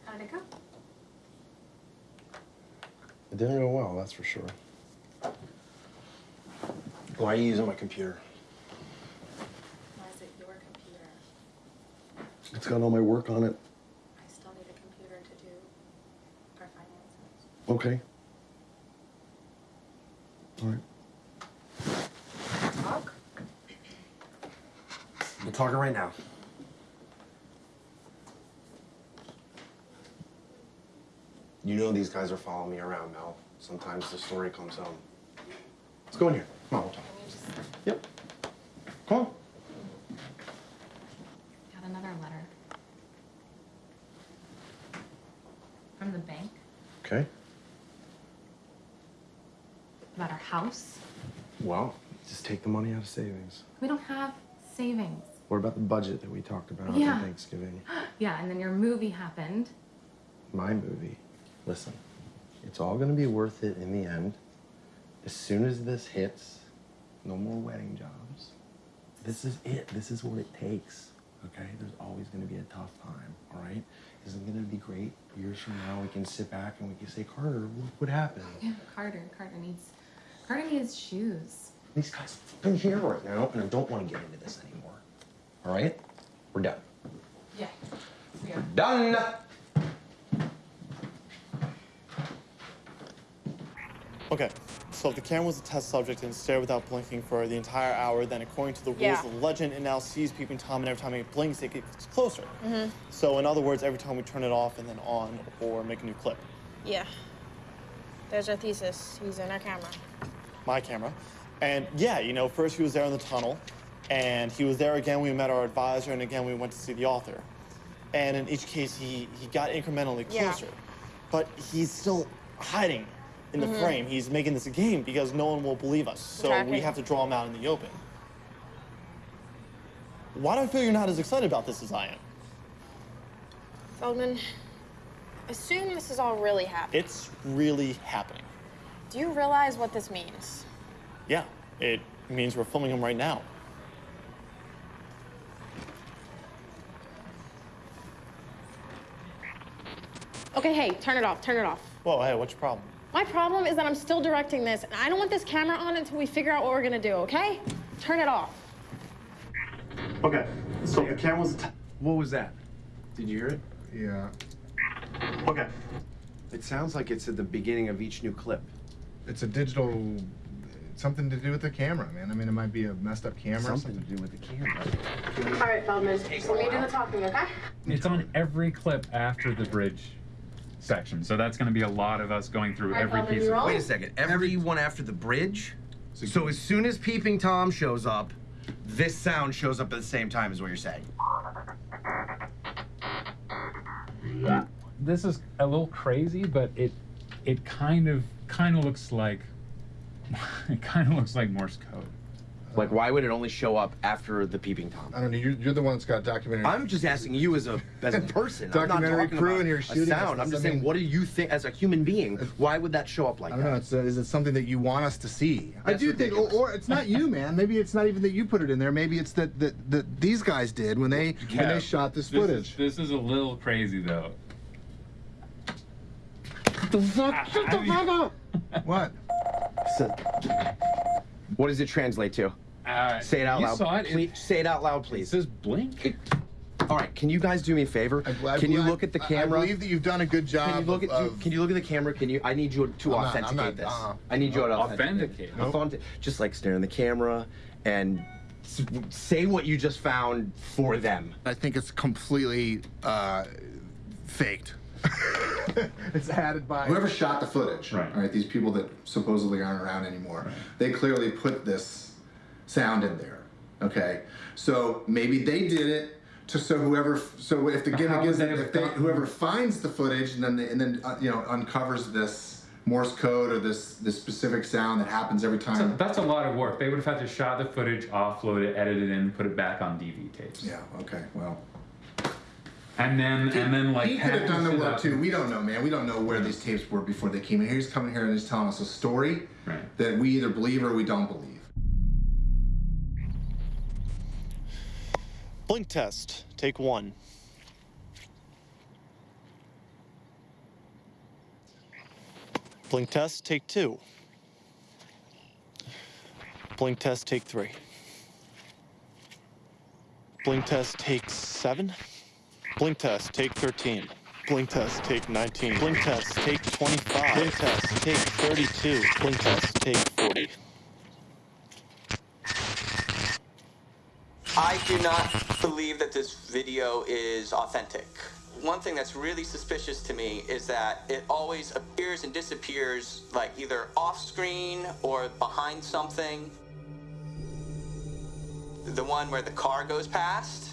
How'd it go? It didn't go well, that's for sure. Why are you using my computer? Why is it your computer? It's got all my work on it. I still need a computer to do our finances. Okay. All right. Talk? We're talking right now. You know these guys are following me around, Mel. Sometimes the story comes home. Let's go in here. Come on, we'll talk. Yep. Come on. Got another letter. From the bank Okay. about our house. Well, just take the money out of savings. We don't have savings. What about the budget that we talked about Yeah. on Thanksgiving? Yeah, and then your movie happened. My movie. Listen, it's all gonna be worth it in the end. As soon as this hits, no more wedding jobs. This is it. This is what it takes. Okay? There's always gonna be a tough time, all right? Isn't gonna be great? Years from now, we can sit back and we can say, Carter, look what happened. Yeah, Carter. Carter needs. Carter needs shoes. These guys are here right now, and I don't want to get into this anymore. All right? We're done. Yeah. We're done. Okay, so if the camera was a test subject and stared without blinking for the entire hour, then according to the rules Yeah. the legend, it now sees peeping Tom, and every time it blinks, it gets closer. Mm-hmm. So in other words, every time we turn it off and then on or make a new clip. Yeah. There's our thesis. He's in our camera. my camera. And yeah, you know, first he was there in the tunnel, and he was there again. We met our advisor, and again we went to see the author. And in each case, he he got incrementally Yeah. closer, but he's still hiding in the Mhm. frame. He's making this a game because no one will believe us. So Exactly. we have to draw him out in the open. Why do I feel you're not as excited about this as I am? Feldman, assume this is all really happening. It's really happening. Do you realize what this means? Yeah, it means we're filming him right now. Okay, hey, turn it off, turn it off. Whoa, hey, what's your problem? My problem is that I'm still directing this, and I don't want this camera on until we figure out what we're gonna do, okay? Turn it off. Okay, so the camera was. What was that? Did you hear it? Yeah. Okay. It sounds like it's at the beginning of each new clip. It's a digital. Something to do with the camera, man. I mean, it might be a messed up camera. or Something to do with the camera. All right, Feldman, so we do the talking, okay? It's on every clip after the bridge section. So that's going to be a lot of us going through Alright, every piece of? Wait a second. Everyone after the bridge? So as soon as Peeping Tom shows up, this sound shows up at the same time, is what you're saying. This is a little crazy, but it it kind of kind of looks like it kind of looks like Morse code. Like, why would it only show up after the Peeping Tom? I don't know. You're, you're the one that's got documentary. I'm just asking you as a as a person. I'm not Documentary talking crew about and you're shooting sound. this. I'm just I saying, what do you think as a human being? Why would that show up like that? I don't that? know. It's, uh, is it something that you want us to see? I That's do think, or, ridiculous. or it's not you, man. Maybe it's not even that you put it in there. Maybe it's that that, that these guys did when they when they Yeah, shot this This footage. is, this is a little crazy though. the fuck? Shut the fuck up! What? So, what does it translate to? Uh, say it out you loud. saw it. Please, say it out loud, please. It says blink. All right, can you guys do me a favor? I- can you I- look at the camera? I believe that you've done a good job. Can you look at of, can you look at the camera? Can you? I need you to I'm authenticate not- this. uh-uh. I need you to Authenticate? authenticate. Authentic- Just like stare in the camera and say what you just found for them. I think it's completely uh, faked. it's added by Whoever shot the footage, Right. all right, these people that supposedly aren't around anymore, they clearly put this sound in there. Okay, so maybe they did it to so whoever so if the gimmick how is would if they, whoever finds the footage and then they, and then uh, you know uncovers this Morse code or this this specific sound that happens every So time. that's a lot of work. They would have had to shot the footage, offload it, edit it in, put it back on DV tapes. Yeah. Okay. Well. And then and then like he could have done the package work too. We don't know, man. We don't know where these tapes were before they came in. here. He's coming here and he's telling us a story Right. that we either believe or we don't believe. Blink test, take one. Blink test, take two. Blink test, take three. Blink test, take seven. Blink test, take 13. Blink test, take 19. Blink test, take 25. Blink test, take 32. Blink test, take 40. I do not believe that this video is authentic. One thing that's really suspicious to me is that it always appears and disappears like either off screen or behind something. The one where the car goes past,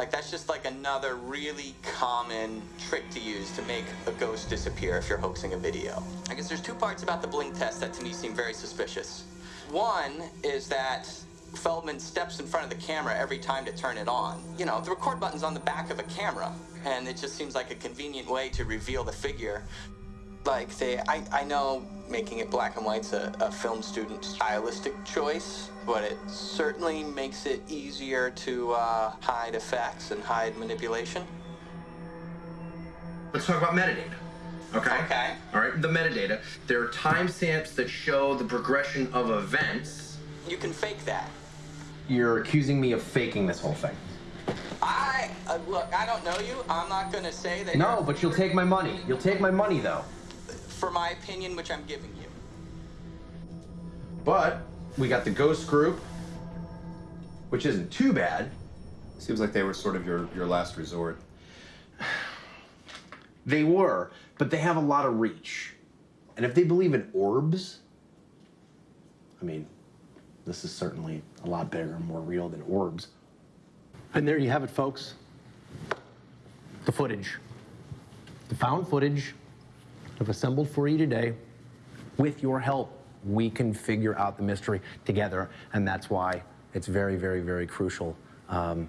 like that's just like another really common trick to use to make a ghost disappear if you're hoaxing a video. I guess there's two parts about the blink test that to me seem very suspicious. One is that Feldman steps in front of the camera every time to turn it on. You know, the record button's on the back of a camera, and it just seems like a convenient way to reveal the figure. Like, say, I, I know making it black and white's a, a film student stylistic choice, but it certainly makes it easier to uh, hide effects and hide manipulation. Let's talk about metadata. Okay. Okay. All right. The metadata. There are timestamps that show the progression of events. You can fake that. You're accusing me of faking this whole thing. I, uh, look, I don't know you. I'm not going to say that. No, but you'll take my money. You'll take my money though. For my opinion, which I'm giving you. But we got the ghost group, which isn't too bad. Seems like they were sort of your, your last resort. They were, but they have a lot of reach. And if they believe in orbs, I mean, this is certainly a lot bigger and more real than orbs. And there you have it, folks. The footage. The found footage I've assembled for you today. With your help, we can figure out the mystery together, and that's why it's very, very, very crucial, um,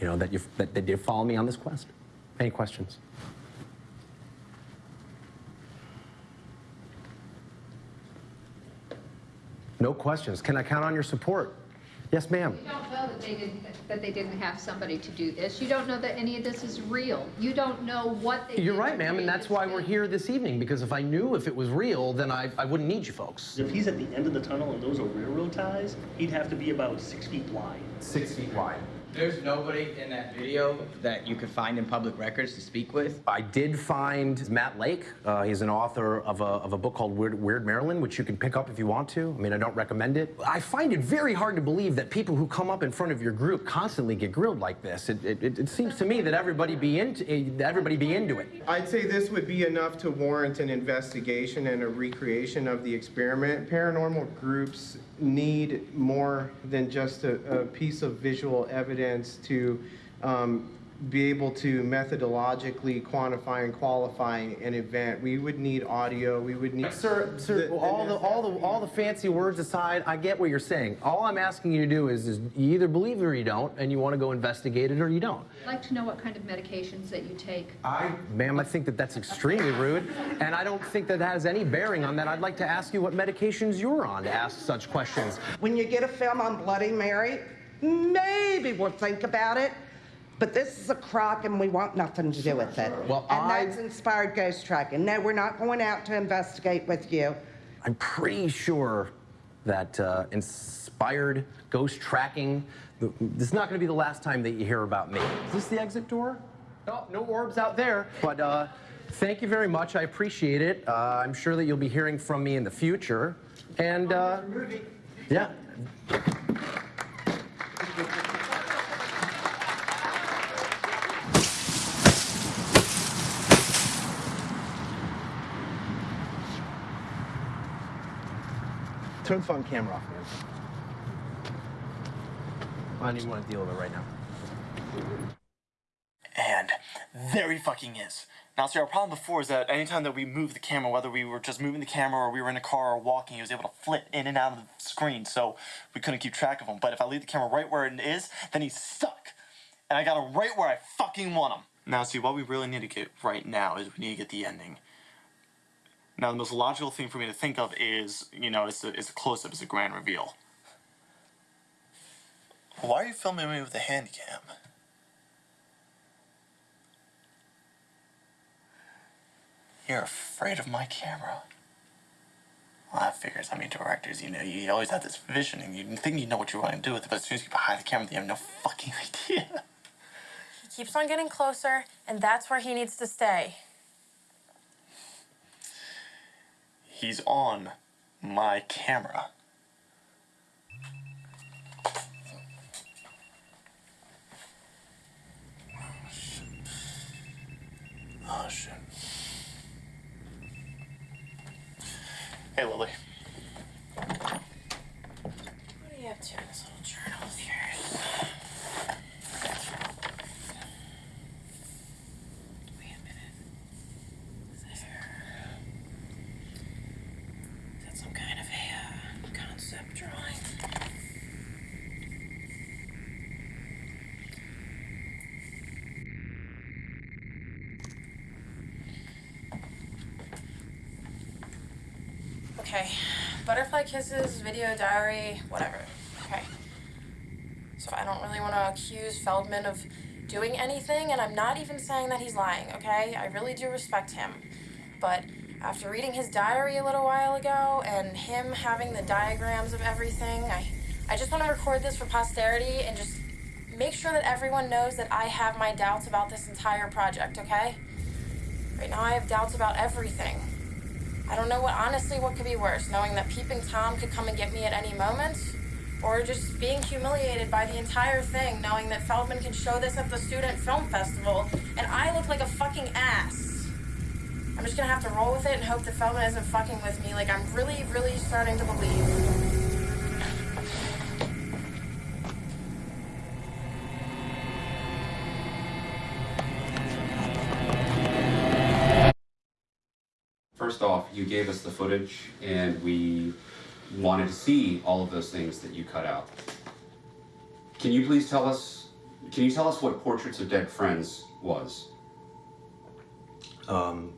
you know, that you that, that you follow me on this quest. Any questions? No questions. Can I count on your support? Yes, ma'am. You don't know that they didn't, that they didn't have somebody to do this. You don't know that any of this is real. You don't know what they You're did right, ma'am, and that's why we're here this evening, because if I knew if it was real, then I, I wouldn't need you folks. If he's at the end of the tunnel and those are railroad ties, he'd have to be about six feet wide. Six feet wide. There's nobody in that video that you could find in public records to speak with. I did find Matt Lake. Uh, he's an author of a, of a book called Weird, Weird Maryland, which you can pick up if you want to. I mean, I don't recommend it. I find it very hard to believe that people who come up in front of your group constantly get grilled like this. It, it, it- it seems to me that everybody be into eh, that everybody be into it. I'd say this would be enough to warrant an investigation and a recreation of the experiment. Paranormal groups need more than just a, a piece of visual evidence to um, be able to methodologically quantify and qualify an event. We would need audio. We would need. Sir, sir, all the all the all the fancy words aside, I get what you're saying. All I'm asking you to do is, is you either believe it or you don't, and you want to go investigate it or you don't. I'd like to know what kind of medications that you take. I, ma'am, I think that that's extremely rude, and I don't think that has any bearing on that. I'd like to ask you what medications you're on to ask such questions. When you get a film on Bloody Mary, maybe we'll think about it. But this is a crock and we want nothing to do with it. Well, and I- that's inspired ghost tracking. No, we're not going out to investigate with you. I'm pretty sure that uh, inspired ghost tracking. This is not going to be the last time that you hear about me. Is this the exit door? No, no orbs out there. But uh, thank you very much. I appreciate it. Uh, I'm sure that you'll be hearing from me in the future. And uh, yeah. Turn the phone camera off, man. I don't even want to deal with it right now. And there he fucking is. Now, see, our problem before is that anytime that we moved the camera, whether we were just moving the camera or we were in a car or walking, he was able to flit in and out of the screen, so we couldn't keep track of him. But if I leave the camera right where it is, then he's stuck. And I got him right where I fucking want him. Now, see, what we really need to get right now is we need to get the ending. Now, the most logical thing for me to think of is, you know, it's a, it's a close up, it's a grand reveal. Why are you filming me with a hand cam? You're afraid of my camera. Well, that figures. I mean, directors, you know, you always have this vision and you think you know what you want to do with it, but as soon as you get behind the camera, you have no fucking idea. He keeps on getting closer, and that's where he needs to stay. He's on my camera. Oh shit. Oh, hey Lily. What are you up to in this little journal of yours? Wait a minute. There. Is that some kind of a uh, concept drawing? Okay. Butterfly kisses, video diary, whatever. Okay. So I don't really want to accuse Feldman of doing anything, and I'm not even saying that he's lying, okay? I really do respect him. But after reading his diary a little while ago and him having the diagrams of everything, I, I just want to record this for posterity and just make sure that everyone knows that I have my doubts about this entire project, okay? Right now I have doubts about everything. I don't know what honestly what could be worse, knowing that Peeping Tom could come and get me at any moment, or just being humiliated by the entire thing, knowing that Feldman can show this at the student film festival and I look like a fucking ass. I'm just gonna have to roll with it and hope that Feldman isn't fucking with me. Like, I'm really, really starting to believe. You gave us the footage and we wanted to see all of those things that you cut out. Can you please tell us, can you tell us what Portraits of Dead Friends was? Um,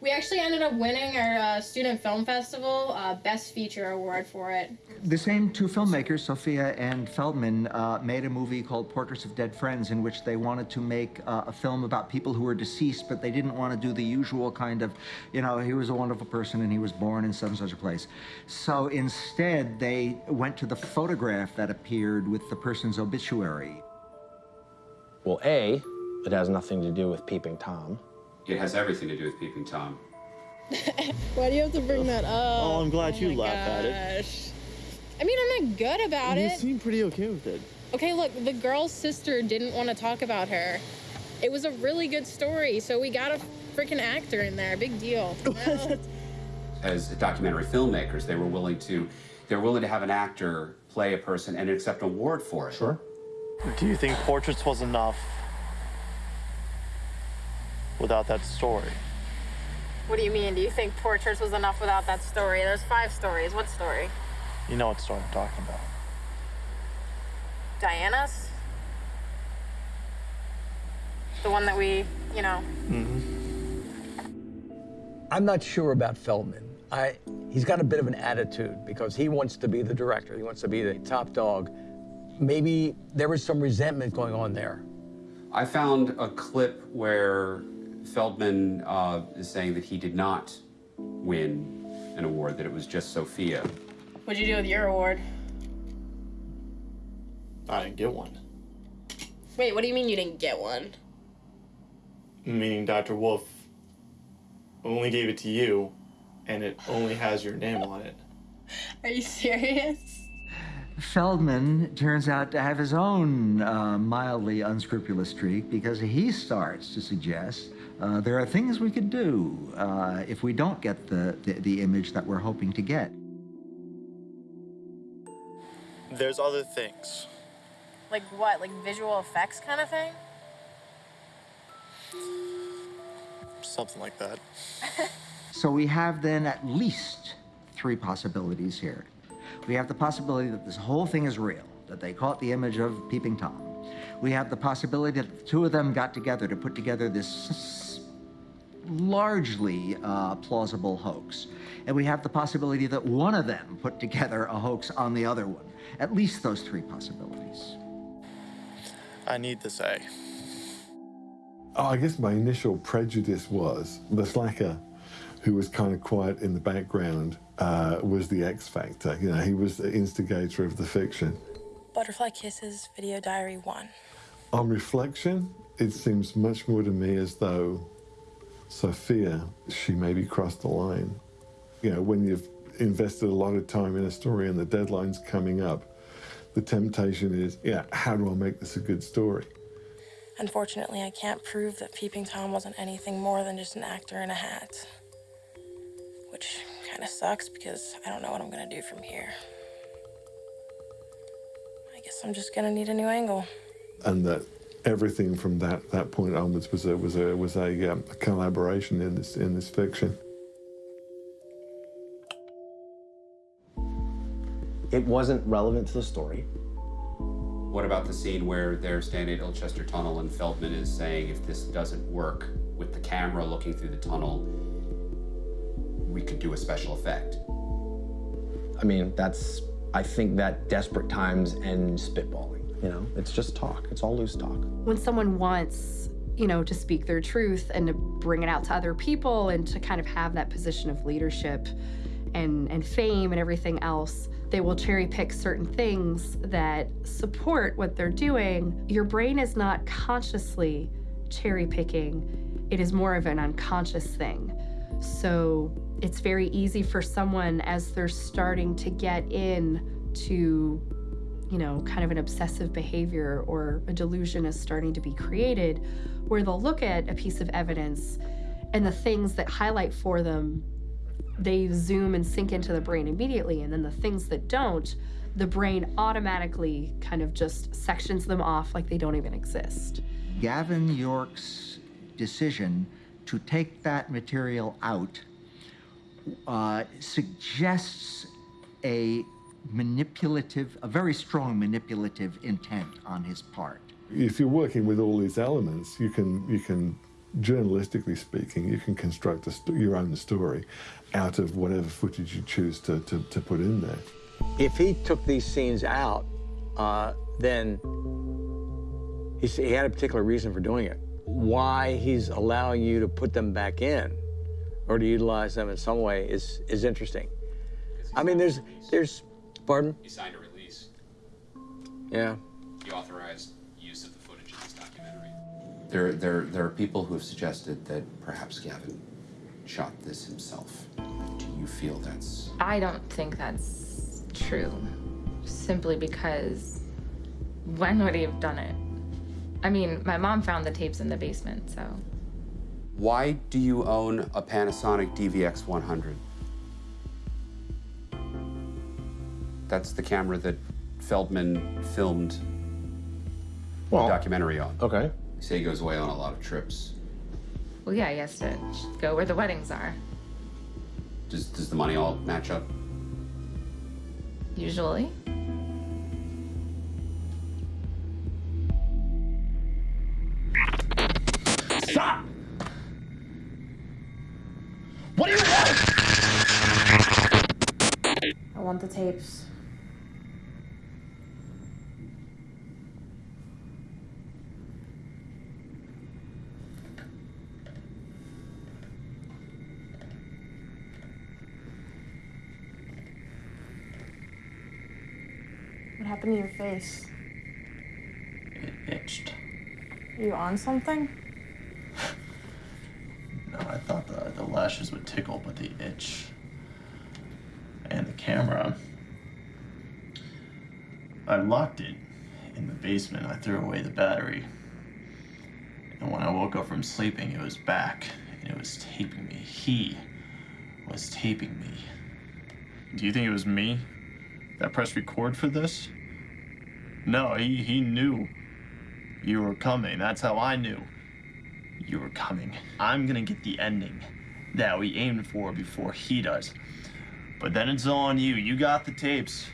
We actually ended up winning our uh, student film festival uh, best feature award for it. The same two filmmakers, Sophia and Feldman, uh, made a movie called Portraits of Dead Friends, in which they wanted to make uh, a film about people who were deceased, but they didn't want to do the usual kind of, you know, he was a wonderful person and he was born in such and such a place. So instead, they went to the photograph that appeared with the person's obituary. Well, A, it has nothing to do with Peeping Tom. It has everything to do with Peeping Tom. Why do you have to bring that up? Oh, I'm glad oh you laughed at it. I mean, I'm not good about you it. You seem pretty okay with it. Okay, look, the girl's sister didn't want to talk about her. It was a really good story, so we got a freaking actor in there. Big deal. As documentary filmmakers, they were willing to, they were willing to have an actor play a person and accept an award for it. Sure. Do you think Portraits was enough without that story? what do you mean? Do you think Portraits was enough without that story? There's five stories. What story? You know what story I'm talking about. Diana's? The one that we, you know. Mm -hmm. I'm not sure about Feldman. I, he's got a bit of an attitude because he wants to be the director. He wants to be the top dog. Maybe there was some resentment going on there. I found a clip where Feldman uh, is saying that he did not win an award, that it was just Sophia. What'd you do with your award? I didn't get one. Wait, what do you mean you didn't get one? Meaning Dr. Wolf only gave it to you, and it only has your name on it. Are you serious? Feldman turns out to have his own uh, mildly unscrupulous streak because he starts to suggest uh, there are things we could do uh, if we don't get the, the, the image that we're hoping to get. There's other things. Like what? Like visual effects kind of thing? Something like that. So we have then at least three possibilities here. We have the possibility that this whole thing is real, that they caught the image of Peeping Tom. We have the possibility that the two of them got together to put together this largely uh, plausible hoax. And we have the possibility that one of them put together a hoax on the other one. At least those three possibilities. I need this A. Oh, I guess my initial prejudice was the slacker, who was kind of quiet in the background, uh, was the X factor. You know, he was the instigator of the fiction. Butterfly Kisses Video Diary 1. On reflection, it seems much more to me as though Sophia, she maybe crossed the line. You know, when you've invested a lot of time in a story and the deadline's coming up, the temptation is, yeah, how do I make this a good story? Unfortunately, I can't prove that Peeping Tom wasn't anything more than just an actor in a hat. Which kind of sucks because I don't know what I'm gonna do from here. I guess I'm just gonna need a new angle. and that everything from that, that point onwards was a was a was a, um, a collaboration in this in this fiction. It wasn't relevant to the story. What about the scene where they're standing at Ilchester Tunnel and Feldman is saying if this doesn't work with the camera looking through the tunnel, we could do a special effect? I mean, that's, I think that desperate times end spitballing. You know, it's just talk. It's all loose talk. when someone wants you know to speak their truth and to bring it out to other people and to kind of have that position of leadership and and fame and everything else they will cherry pick certain things that support what they're doing your brain is not consciously cherry picking it is more of an unconscious thing so it's very easy for someone as they're starting to get in to you know, kind of an obsessive behavior or a delusion is starting to be created, where they'll look at a piece of evidence and the things that highlight for them they zoom and sink into the brain immediately. And then the things that don't the brain automatically kind of just sections them off like they don't even exist. Gavin York's decision to take that material out uh, suggests a manipulative, a very strong manipulative intent on his part. If you're working with all these elements, you can you can journalistically speaking, you can construct a st- your own story out of whatever footage you choose to, to, to put in there. If he took these scenes out, uh, then he, he had a particular reason for doing it. Why he's allowing you to put them back in or to utilize them in some way is, is interesting. I mean, there's, there's, Pardon? He signed a release. Yeah. You authorized use of the footage in this documentary. There, there, there are people who have suggested that perhaps Gavin shot this himself. Do you feel that's... I don't think that's true, simply because when would he have done it? I mean, my mom found the tapes in the basement, so... Why do you own a Panasonic DVX-100? That's the camera that Feldman filmed the documentary on. Okay. You say he goes away on a lot of trips. Well, yeah, he has to go where the weddings are, Does, does the money all match up? usually. Stop! What do you want? I want the tapes. What happened to your face? It itched. Are you on something? No, I thought the, the lashes would tickle, but the itch and the camera. I locked it in the basement. I threw away the battery. And when I woke up from sleeping, it was back and it was taping me. He was taping me. Do you think it was me that pressed record for this? No, he, he knew you were coming. That's how I knew you were coming. I'm gonna get the ending that we aimed for before he does. But then it's on you. You got the tapes.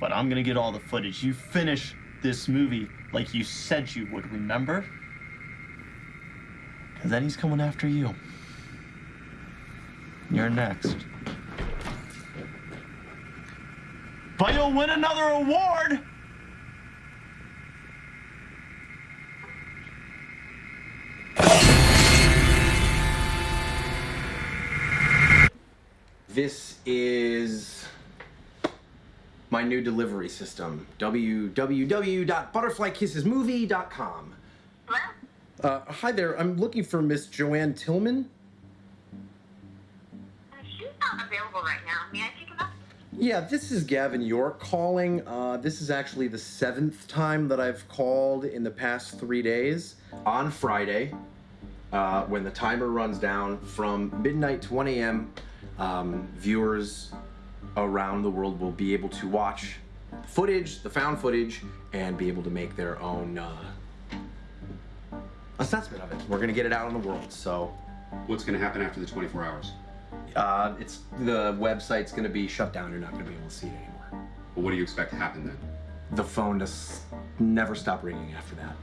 But I'm gonna get all the footage. You finish this movie like you said you would, remember? Because then he's coming after you. You're next. But you'll win another award! This is my new delivery system www.butterflykissesmovie.com. Uh, hi there, I'm looking for Miss Joanne Tillman. She's not available right now. May I take a message? Yeah, this is Gavin York calling. Uh, this is actually the seventh time that I've called in the past three days. On Friday, uh, when the timer runs down from midnight to 1 a.m., um, viewers around the world will be able to watch footage, the found footage, and be able to make their own uh, assessment of it. We're gonna get it out in the world, so. What's gonna happen after the 24 hours? Uh, it's the website's gonna be shut down. You're not gonna be able to see it anymore. What do you expect to happen then? The phone just never stop ringing after that.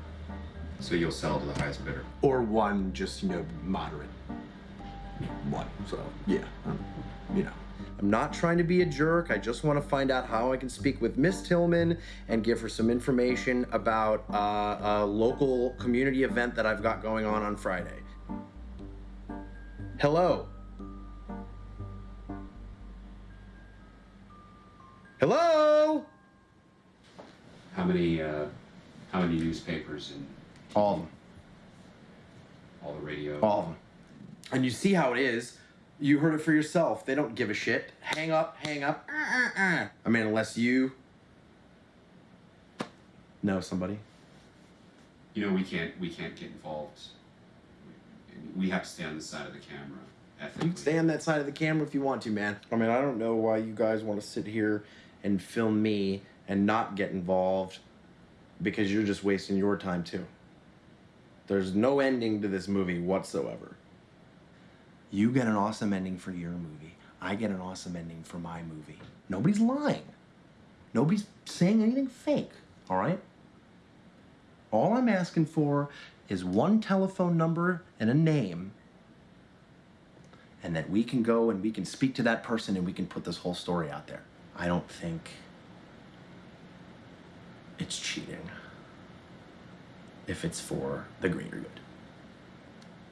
So you'll sell to the highest bidder. Or one, just you know, moderate one. So yeah, um, you know. I'm not trying to be a jerk. I just want to find out how I can speak with Miss Tillman and give her some information about uh, a local community event that I've got going on on Friday. Hello. Hello. How many, uh, how many newspapers and All of them. all the radio? All of them. And you see how it is. You heard it for yourself. They don't give a shit. Hang up, hang up. Uh, uh, uh. I mean, unless you know somebody. You know, we can't, we can't get involved We have to stay on the side of the camera. You can stay on that side of the camera if you want to, man. I mean, I don't know why you guys want to sit here and film me and not get involved because you're just wasting your time too. There's no ending to this movie whatsoever. You get an awesome ending for your movie. I get an awesome ending for my movie. Nobody's lying. Nobody's saying anything fake, all right? All I'm asking for is one telephone number and a name and that we can go and we can speak to that person and we can put this whole story out there. I don't think it's cheating if it's for the greater good.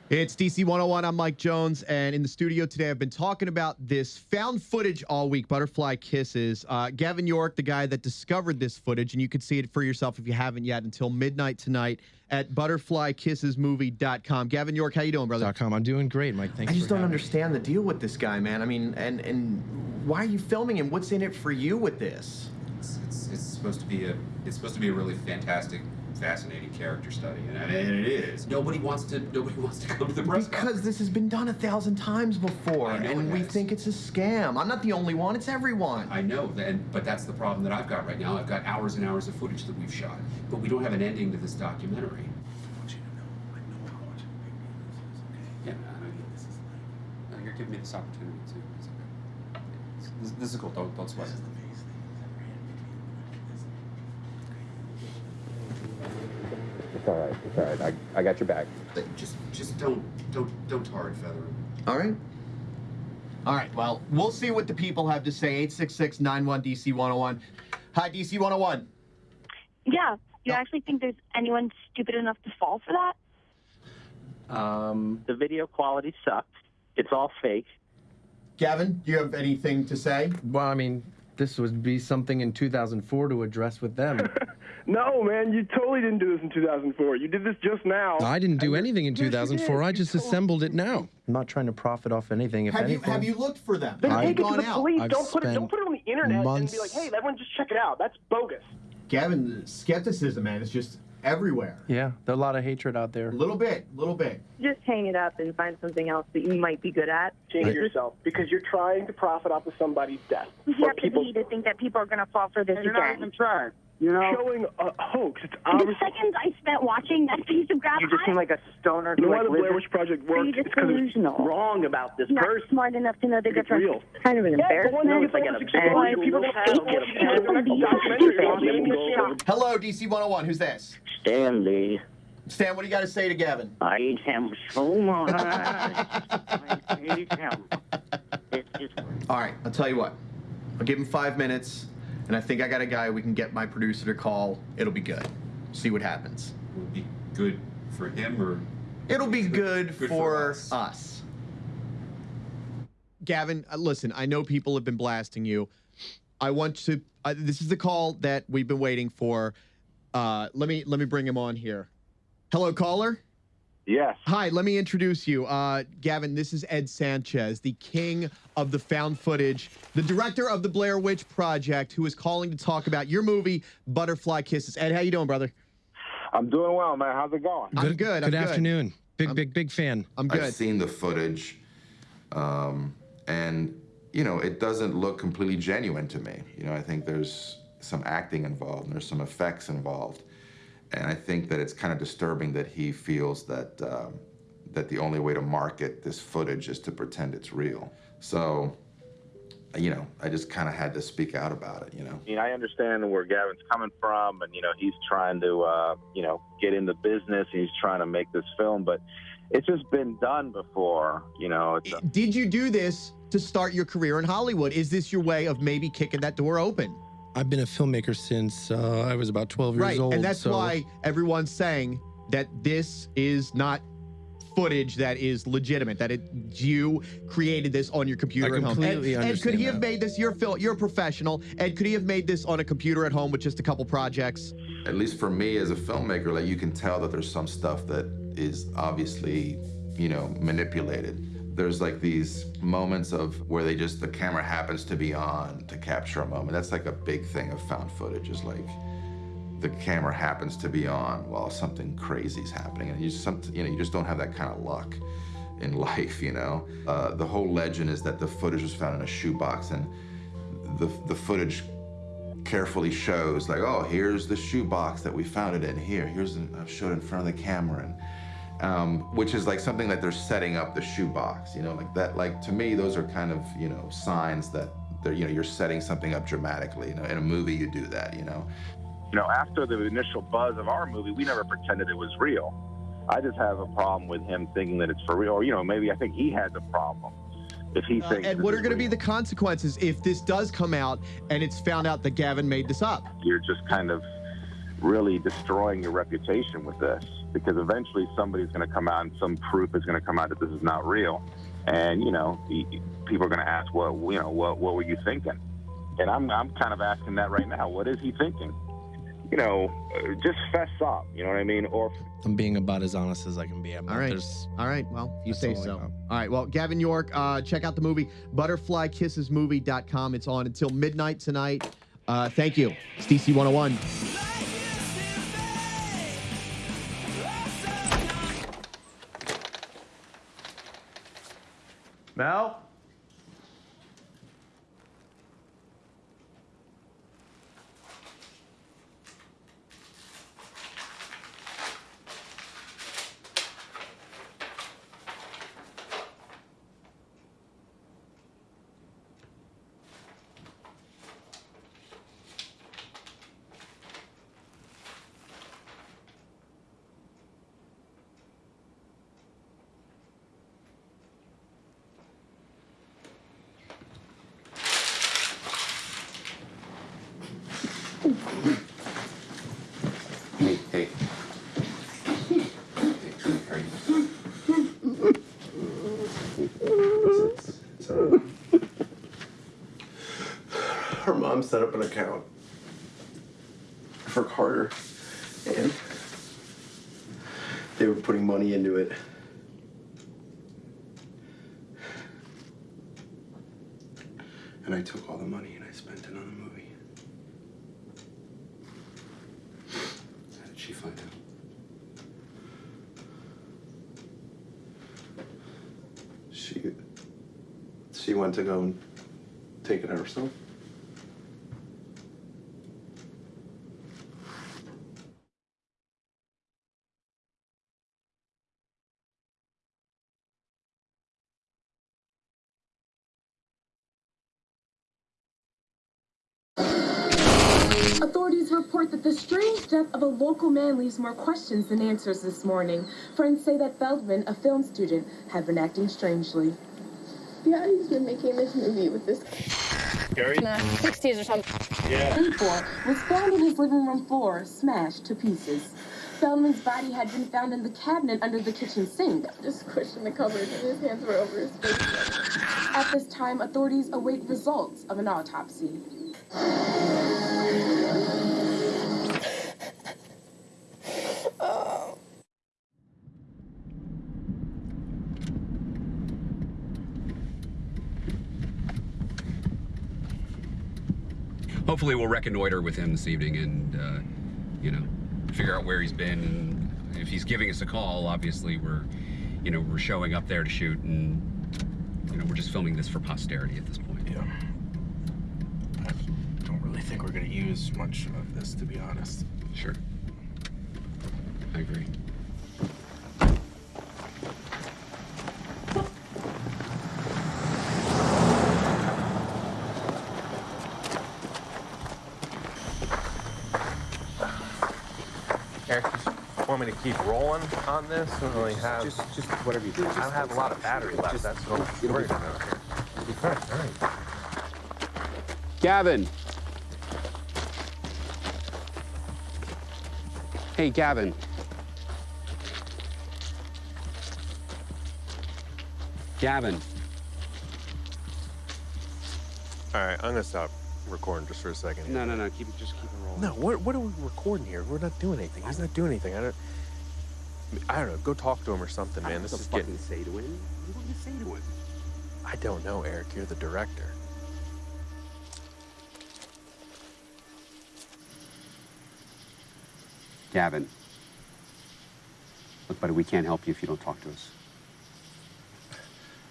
It's DC 101. I'm Mike Jones, and in the studio today, I've been talking about this found footage all week Butterfly Kisses. Uh, Gavin York, the guy that discovered this footage, and you can see it for yourself if you haven't yet until midnight tonight at butterflykissesmovie.com. Gavin York, how you doing, brother? .com. I'm doing great, Mike. Thanks I just for don't having me. understand the deal with this guy, man. I mean, and and why are you filming him? What's in it for you with this? It's, it's, it's supposed to be a it's supposed to be a really fantastic, fascinating character study, and, and it is. Nobody wants to nobody wants to come to the press Because this has been done a thousand times before, I know and it we has. think it's a scam. I'm not the only one; it's everyone. I know, and but that's the problem that I've got right now. I've got hours and hours of footage that we've shot, but we don't have an ending to this documentary. Yeah, I mean, this is like, you're giving me this opportunity too. It's okay. This, this is cool. Don't don't sweat. it. It's all right. It's all right. I, I got your back. But Just just don't don't don't tar and feather him. All right. All right. Well, we'll see what the people have to say. 866 91 DC 101. Hi, DC 101. Yeah. Do you actually think there's anyone stupid enough to fall for that? Um, the video quality sucks. It's all fake. Gavin, do you have anything to say? Well, I mean, this would be something in 2004 to address with them. No, man, you totally didn't do this in 2004. You did this just now. I didn't do anything in Yes, 2004. did. I just assembled it now. I'm not trying to profit off anything. If Have you anything, have you looked for them? Then I've take it to the out. police. I've don't put it. Don't put it on the internet months- and be like, "Hey, everyone, just check it out." That's bogus. Gavin, skepticism, man, is just everywhere. Yeah, there's a lot of hatred out there. A little bit, a little bit. Just hang it up and find something else that you might be good at. Change yourself because you're trying to profit off of somebody's death. You Or have to people be to think that people are going to fall for this And you're not again. even trying. You know, showing a hoax. It's The seconds I spent watching that piece of crap, You just seem like a stoner You who know why the Blair Witch Project Are you worked? just It's because it's delusional? wrong about this not person. smart enough to know the It's difference. real. Kind of an Yeah, embarrassment. you It's like an famous, people little don't town. get People a be documentary stupid. on it and People go shock. over Hello, DC 101. Who's this? Stanley, Stan, what do you got to say to Gavin? I hate him so much. I hate him. It's just All right, I'll tell you what. I'll give him five minutes, and I think I got a guy we can get my producer to call. It'll be good. See what happens. Will be good for him or It'll be good, good for for, us. us. Gavin, uh, listen, I know people have been blasting you. I want to. Uh, this is the call that we've been waiting for. Uh, let me let me bring him on here. Hello, caller. Yes. Hi, let me introduce you. Uh, Gavin, this is Ed Sanchez, the king of the found footage, the director of the Blair Witch Project, who is calling to talk about your movie, Butterfly Kisses. Ed, how you doing, brother? I'm doing well, man. How's it going? I'm good. I'm Good good. afternoon. Big, big, big fan. I'm good. I've seen the footage, um, and you know it doesn't look completely genuine to me. You know, I think there's some acting involved, and there's some effects involved, and I think that it's kind of disturbing that he feels that um, that the only way to market this footage is to pretend it's real. So, you know, I just kind of had to speak out about it. You know. I mean, I understand where Gavin's coming from, and you know, he's trying to, uh, you know, get in the business. He's trying to make this film, but it's just been done before. You know, it's, Did you do this to start your career in Hollywood? Is this your way of maybe kicking that door open? I've been a filmmaker since uh, I was about 12 years right, old. and that's so why everyone's saying that this is not footage that is legitimate. That it you created this on your computer I at home. completely and, and could understand he have made this? You're Phil. You're a professional. And could he have made this on a computer at home with just a couple projects? at least for me as a filmmaker, like you can tell that there's some stuff that is obviously, you know, manipulated. There's like these moments of where they just the camera happens to be on to capture a moment. That's like a big thing of found footage is like the camera happens to be on while something crazy is happening, and you just some, you know you just don't have that kind of luck in life, you know. Uh, the whole legend is that the footage was found in a shoebox, and the the footage carefully shows like, oh, here's the shoebox that we found it in. Here, here's an, I've showed in front of the camera, and um, which is like something that they're setting up the shoebox, you know, like that. Like to me, those are kind of you know signs that they're you know you're setting something up dramatically. You know, in a movie you do that, you know. You know, after the initial buzz of our movie, we never pretended it was real. I just have a problem with him thinking that it's for real, or you know, maybe I think he has a problem if he Uh, thinks. and what are going to be the consequences if this does come out and it's found out that Gavin made this up? You're just kind of really destroying your reputation with this because eventually somebody's going to come out and some proof is going to come out that this is not real, and you know, y- y- people are going to ask, well, you know, what what were you thinking? And I'm I'm kind of asking that right now. What is he thinking? You know, uh, just fess up. You know what I mean? Or I'm being about as honest as I can be. I'm All right. There's, All right. Well, you say all so. All right. Well, Gavin York, uh, check out the movie butterflykissesmovie.com. It's on until midnight tonight. Uh, thank you. It's DC 101. Mel? Set up an account for Carter, and they were putting money into it. And I took all the money and I spent it on a movie. How did she find out? She she went to go and take it herself. Authorities report that the strange death of a local man leaves more questions than answers this morning. Friends say that Feldman, a film student, had been acting strangely. Yeah, he's been making this movie with this. Gary? In the 60s or something. Yeah. was found on his living room floor, smashed to pieces. Feldman's body had been found in the cabinet under the kitchen sink. Just squished in the cupboard and his hands were over his face. At this time, authorities await results of an autopsy. Hopefully, we'll reconnoiter with him this evening and, uh, you know, figure out where he's been. And if he's giving us a call, obviously we're, you know, we're showing up there to shoot, and you know, we're just filming this for posterity at this point. Yeah. I don't really think we're gonna use much of this, to be honest. Sure. I agree. Eric, just want me to keep rolling on this? I don't really have. Just, just whatever you think. I don't have a lot of battery left. Just- That's what I'm it'll be worried fine. about. All right, all right. Gavin. Hey, Gavin. Gavin. All right, I'm gonna stop recording just for a second. No, no, no. Keep it. Just keep it rolling. No, what, what are we recording here? We're not doing anything. He's not doing anything. I don't. I don't know. Go talk to him or something, man. What This is fuck getting. say to him? What do you say to him? I don't know, Eric. You're the director. Gavin. Look, buddy, we can't help you if you don't talk to us.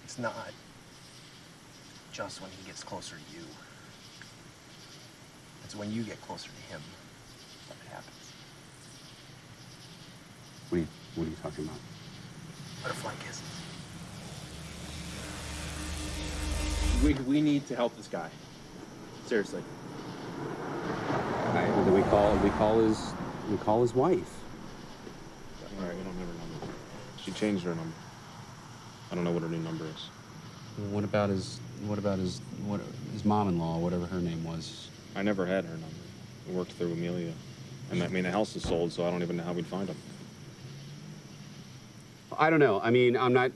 It's not just when he gets closer to you. It's when you get closer to him that it happens. What are you, what are you talking about? Butterfly kisses. We, we need to help this guy. Seriously. All right, well, we call we call his we call his wife. All right, we don't have her number. She changed her number. I don't know what her new number is. What about his what about his what his mom-in-law, whatever her name was? I never had her number. I worked through Amelia. And I mean, the house is sold, so I don't even know how we'd find him. I don't know. I mean, I'm not.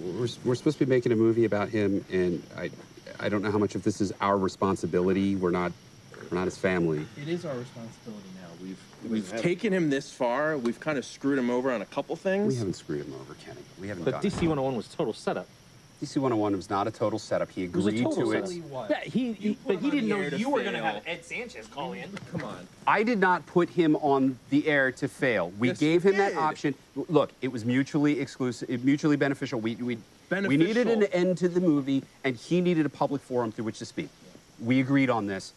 We're, we're supposed to be making a movie about him, and I I don't know how much of this is our responsibility. We're not we're not his family. It is our responsibility now. We've We we've taken him this far. We've kind of screwed him over on a couple things. We haven't screwed him over, Kenny. We haven't. But DC 101 was total setup. DC 101 was not a total setup. He was a agreed total to it. setup. Yeah, he, he but he didn't know you were going to have Ed Sanchez call in. Come on. I did not put him on the air to fail. We Yes, gave you him that option. Look, it was mutually exclusive, mutually beneficial. We, we, we needed an end to the movie, and he needed a public forum through which to speak. We agreed on this.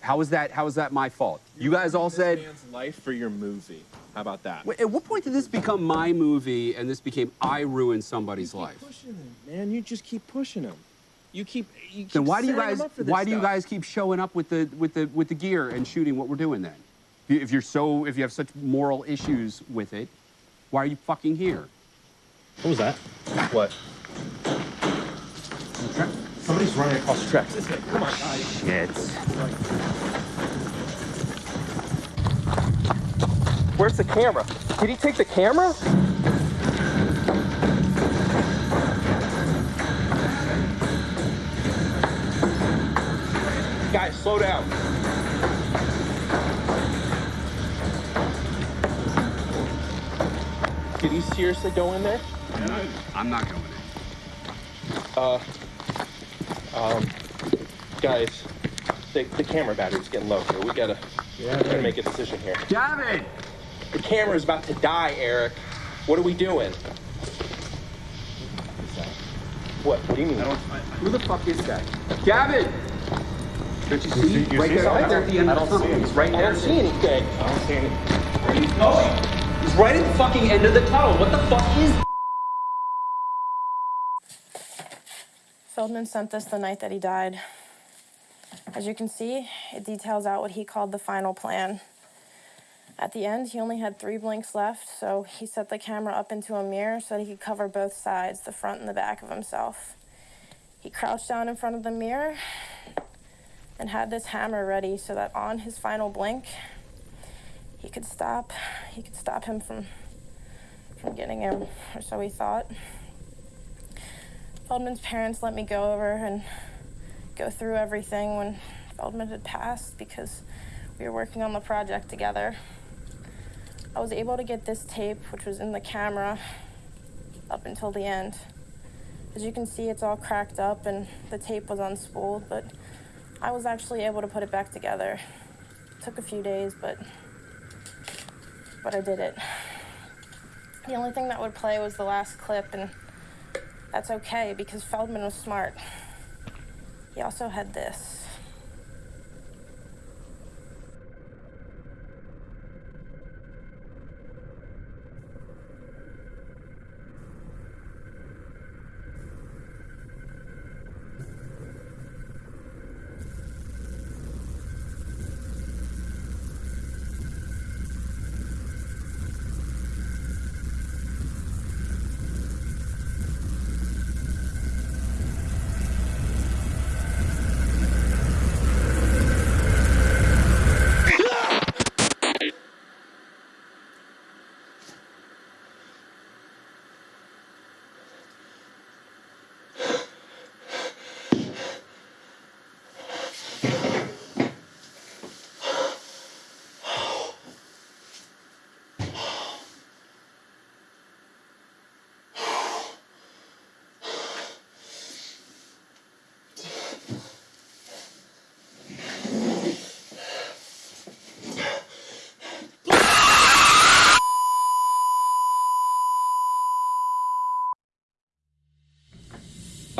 How is that? How is that my fault? You guys all said. man's life for your movie. How about that? Wait, At what point did this become my movie, and this became I ruined somebody's life? Pushing him, man. You just keep pushing him. You keep. You keep Then why do you guys? up for Why do you guys keep showing up with the with the with the gear and shooting what we're doing then? If you- If you're so, if you have such moral issues with it, why are you fucking here? What was that? What? Somebody's running across the tracks. Come on, guys. Shit. Where's the camera? Did he take the camera? Guys, slow down. Did he seriously go in there? I'm not going in. Uh, um, guys, the, the camera battery's getting low here. We gotta, we gotta make a decision here. Gavin! The camera's about to die, Eric. What are we doing? What? What do you mean? Who the fuck is that? Gavin! Don't you see? You right see there, something? right there at the end I of don't the see tunnel. him. He's right I there. don't see anything. I don't see anything. Where he's going? He's right at the fucking end of the tunnel. What the fuck is? Feldman sent this the night that he died. As you can see, it details out what he called the final plan. At the end, he only had three blinks left, so he set the camera up into a mirror so that he could cover both sides, the front and the back of himself. He crouched down in front of the mirror and had this hammer ready so that on his final blink, he could stop. He could stop him from from getting him, or so he thought. Feldman's parents let me go over and go through everything when Feldman had passed because we were working on the project together. I was able to get this tape, which was in the camera, up until the end. As you can see, it's all cracked up and the tape was unspooled, but I was actually able to put it back together. It took a few days, but but I did it. The only thing that would play was the last clip, and that's okay because Feldman was smart. He also had this.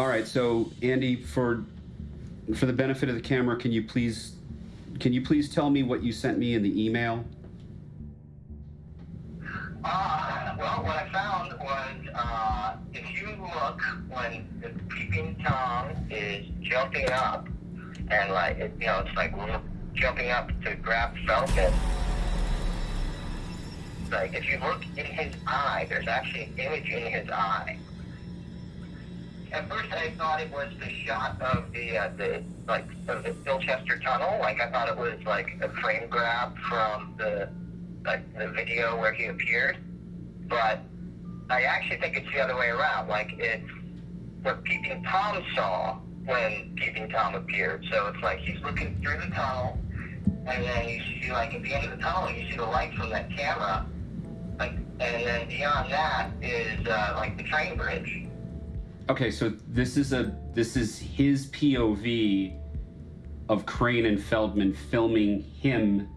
Right, so Andy, for for the benefit of the camera, can you please can you please tell me what you sent me in the email? Uh, well, what I found was uh, if you look when the peeping tom is jumping up, and like it, you know, it's like jumping up to grab Falcon. Like if you look in his eye, there's actually an image in his eye. At first, I thought it was the shot of the uh, the like of the Bilchester Tunnel. Like I thought it was like a frame grab from the like the video where he appeared. But I actually think it's the other way around. Like it's what Peeping Tom saw when Peeping Tom appeared. So it's like he's looking through the tunnel, and then you see like at the end of the tunnel, you see the light from that camera. Like, and then beyond that is uh, like the train bridge. Okay, so this is a this is his POV of Crane and Feldman filming him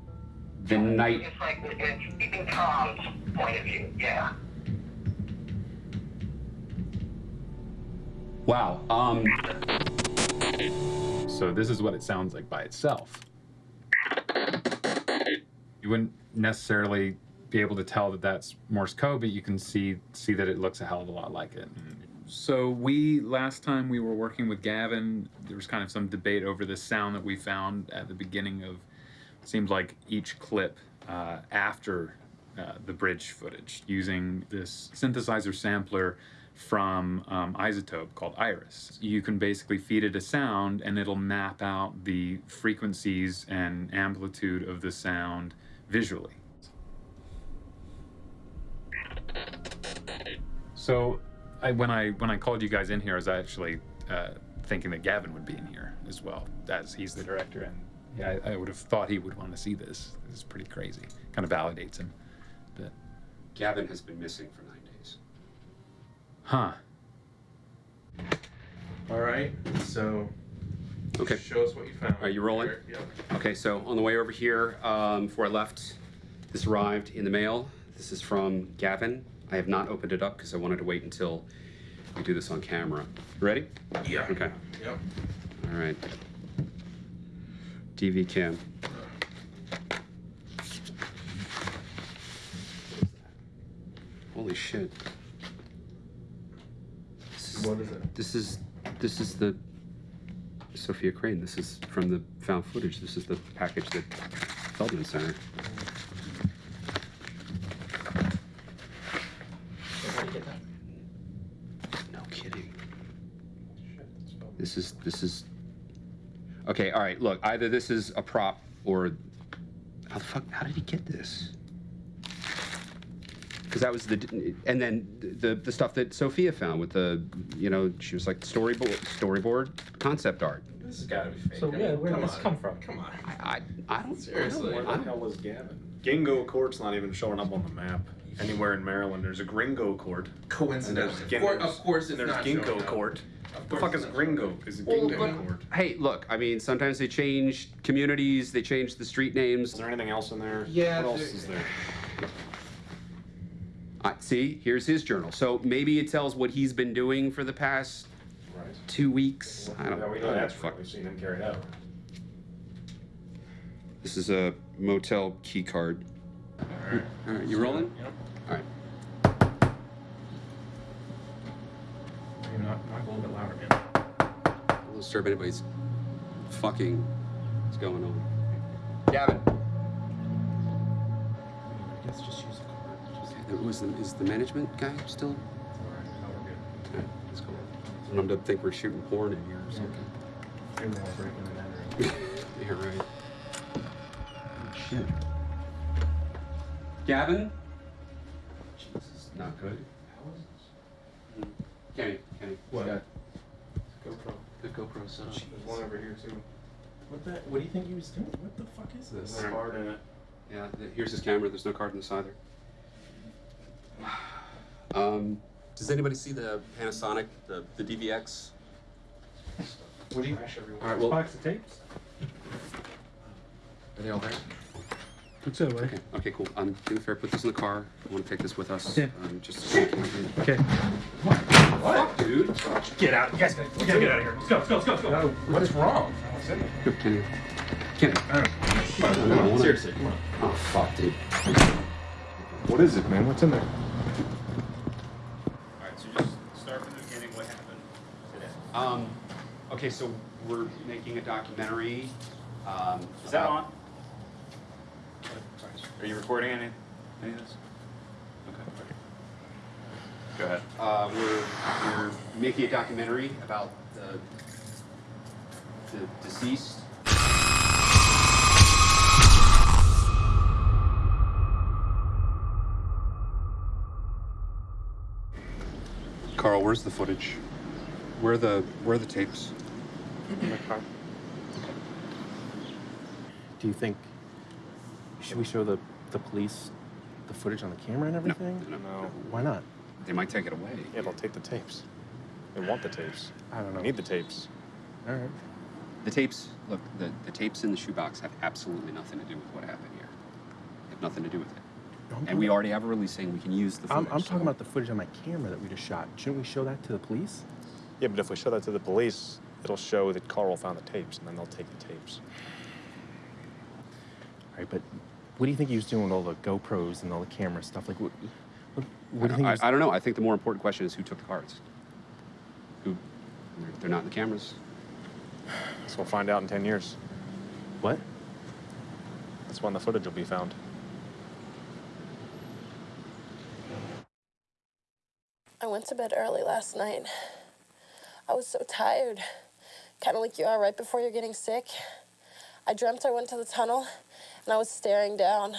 the night. It's like it's Tom's point of view. Yeah. Wow. Um. So this is what it sounds like by itself. You wouldn't necessarily be able to tell that that's Morse code, but you can see see that it looks a hell of a lot like it. So we last time we were working with Gavin, there was kind of some debate over this sound that we found at the beginning of. Seems like each clip uh, after uh, the bridge footage using this synthesizer sampler from um, iZotope called Iris. You can basically feed it a sound and it'll map out the frequencies and amplitude of the sound visually. So I, when I when I called you guys in here, I was actually uh, thinking that Gavin would be in here as well, as he's the director, and yeah, I, I would have thought he would want to see this. It's pretty crazy. Kind of validates him. But Gavin has been missing for nine days. Huh. All right. So. Okay. Show us what you found. Are you rolling? Yep. Okay, so on the way over here, um, before I left, this arrived in the mail. This is from Gavin. I have not opened it up because I wanted to wait until we do this on camera. Ready? Yeah. Okay. Yep. All right. DV cam. Holy shit. This is, What is it? This is this is the Sophia Crane. This is from the found footage. This is the package that Feldman sent her. No kidding. This is this is Okay, all right, look, either this is a prop or how the fuck how did he get this? Because that was the and then the the stuff that Sophia found with the you know she was like storyboard storyboard concept art. This has got to be fake. So, I mean, yeah, where did come this on. come from? Come on. I I don't Seriously. Where the hell was Gavin? Gingo Court's not even showing up on the map anywhere in Maryland. There's a Gringo Court. Coincidentally. And there's Of cour- Gin- of course it's there's not Ginkgo showing. Court. Of the fuck is. Gringo? Is it Well, Gingo Court? Hey, look, I mean, sometimes they change communities, they change the street names. Is there anything else in there? Yeah, What else is there? I see, here's his journal. So maybe it tells what he's been doing for the past Right. two weeks. I don't Yeah, we know don't that's fuck. we've seen him carried out. This is a motel key card. All right, you rolling? Yep. All right. Maybe not, not a little bit louder, man. Don't disturb anybody's fucking. What's going on? Gavin. Let's just use the card. Okay, there was the, is the management guy still? Alright, no, we're good. All right, let's go. I don't to think we're shooting porn in here or something. Maybe we'll break in and enter. You're right. Oh, shit. Gavin? Jesus, not good. Kenny, Kenny. What? Got GoPro. the GoPro set up. There's one over here too. What the? What do you think he was doing? What the fuck is this? There's a card in it. Yeah, th- here's his camera. There's no card in this either. Um, does anybody see the Panasonic, the, the DVX? What do you? All right, well, Box of tapes. are they all there? Looks that way. Okay, okay, cool. Um, do me a put this in the car. I want to take this with us. Yeah. Um, just. Okay. fuck, dude? Get out. You guys gotta, we gotta get out of here. Let's go, let's go, let's go, let's go. What's wrong? Go, Kenny. Kenny. Come on, seriously, come on. Oh, fuck, dude. What is it, man? What's in there? Alright, so just start from the beginning. What happened today? Um, okay, so we're making a documentary. Um, Is that on? Are you recording any, any of this? Okay. Go ahead. Uh, we're, we're making a documentary about the, the deceased. Carl, where's the footage? Where are the where are the tapes? In my car. Do you think should we show the the police the footage on the camera and everything? No, no, no. Why not? They might take it away. Yeah, they'll take the tapes. They want the tapes. I don't know. Need the tapes. All right. The tapes, look, the, the tapes in the shoebox have absolutely nothing to do with what happened here. They have nothing to do with it. I'm And we already have a release saying we can use the I'm. I'm so- talking about the footage on my camera that we just shot. Shouldn't we show that to the police? Yeah, but if we show that to the police, it'll show that Carl found the tapes, and then they'll take the tapes. All right, but what do you think he was doing with all the GoPros and all the camera stuff? Like, what, what, what do you think? I, I don't know. I think the more important question is who took the cards. Who? they're- They're not in the cameras. So we'll find out in 10 years. What? That's when the footage will be found. I went to bed early last night. I was so tired. Kind of like you are right before you're getting sick. I dreamt I went to the tunnel and I was staring down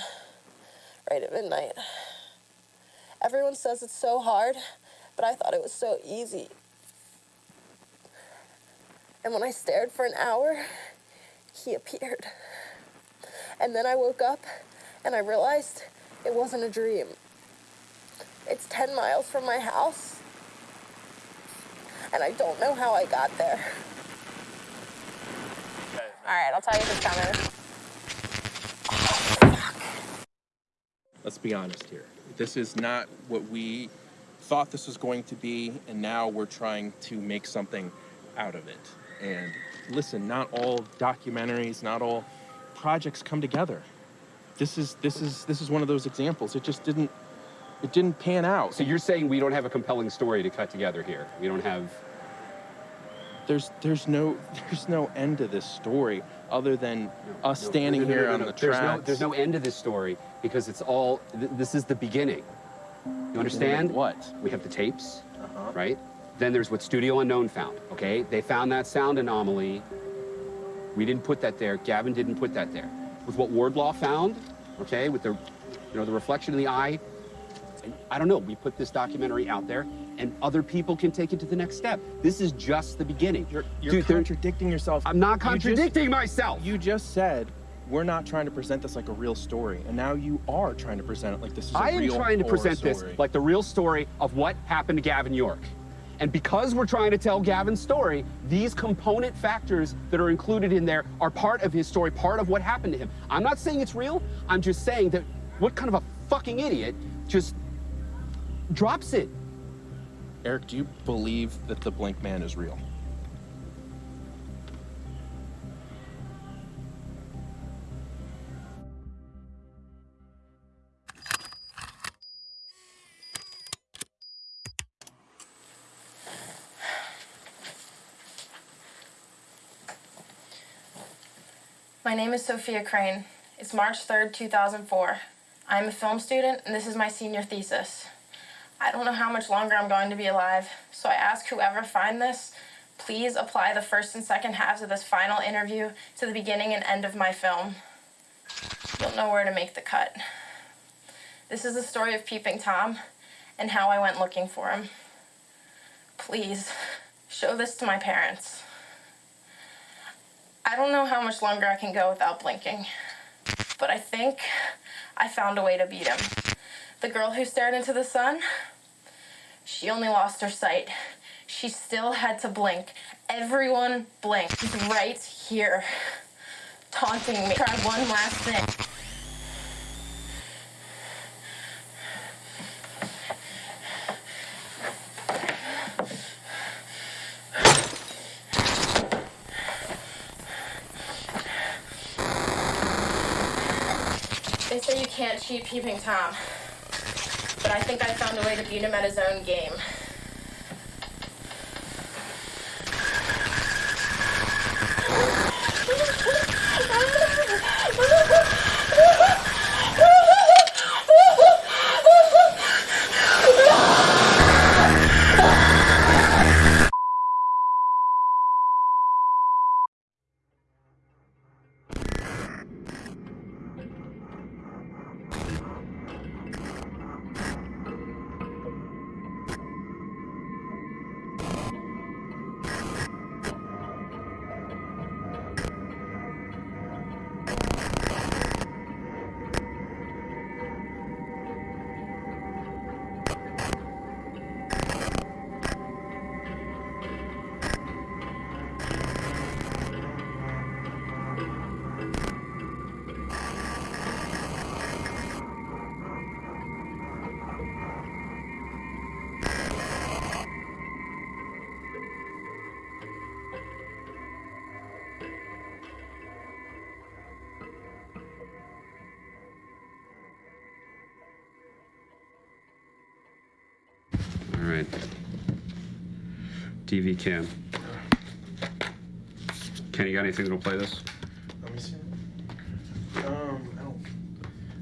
right at midnight. Everyone says it's so hard, but I thought it was so easy. And when I stared for an hour, he appeared. And then I woke up and I realized it wasn't a dream. It's 10 miles from my house. And I don't know how I got there. All right, I'll tell you it's coming. Let's be honest here. This is not what we thought this was going to be, and now we're trying to make something out of it. And listen, not all documentaries, not all projects come together. This is this is this is one of those examples. It just didn't it didn't pan out. So you're saying we don't have a compelling story to cut together here? We don't have. There's there's no there's no end to this story other than us No, standing no, no, no, here no, on no. the There's tracks. no, there's no end to this story because it's all. Th- this is the beginning. You understand? What? We have the tapes, Uh-huh. right? Then there's what Studio Unknown found. Okay, they found that sound anomaly. We didn't put that there. Gavin didn't put that there. With what Wardlaw found, okay, with the, you know, the reflection in the eye. I don't know. We put this documentary out there, and other people can take it to the next step. This is just the beginning. You're, you're Dude, contradicting yourself. I'm not You just- contradicting myself. You just said we're not trying to present this like a real story, and now you are trying to present it like this is a I am trying to present this like the real story of what happened to Gavin York. And because we're trying to tell Gavin's story, these component factors that are included in there are part of his story, part of what happened to him. I'm not saying it's real. I'm just saying that what kind of a fucking idiot just drops it? Eric, do you believe that the Blink Man is real? My name is Sophia Crane. It's March 3rd, 2004. I'm a film student, and this is my senior thesis. I don't know how much longer I'm going to be alive, so I ask whoever find this, please apply the first and second halves of this final interview to the beginning and end of my film. You'll know where to make the cut. This is the story of Peeping Tom and how I went looking for him. Please, show this to my parents. I don't know how much longer I can go without blinking, but I think I found a way to beat him. The girl who stared into the sun, she only lost her sight. She still had to blink. Everyone blinked. Right here, taunting me. Try one last thing. They say you can't cheat peeping Tom. But I think I found a way to beat him at his own game. DV cam. Kenny, you got anything that'll play this? Let me see. Um, I don't.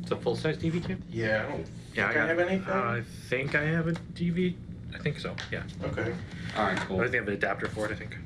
It's a full size DV cam? Yeah, I don't. Yeah, think I, got- have anything. Uh, I think I have a DV. I think so. Yeah. okay. All right, cool. I think I have an adapter for it. I think.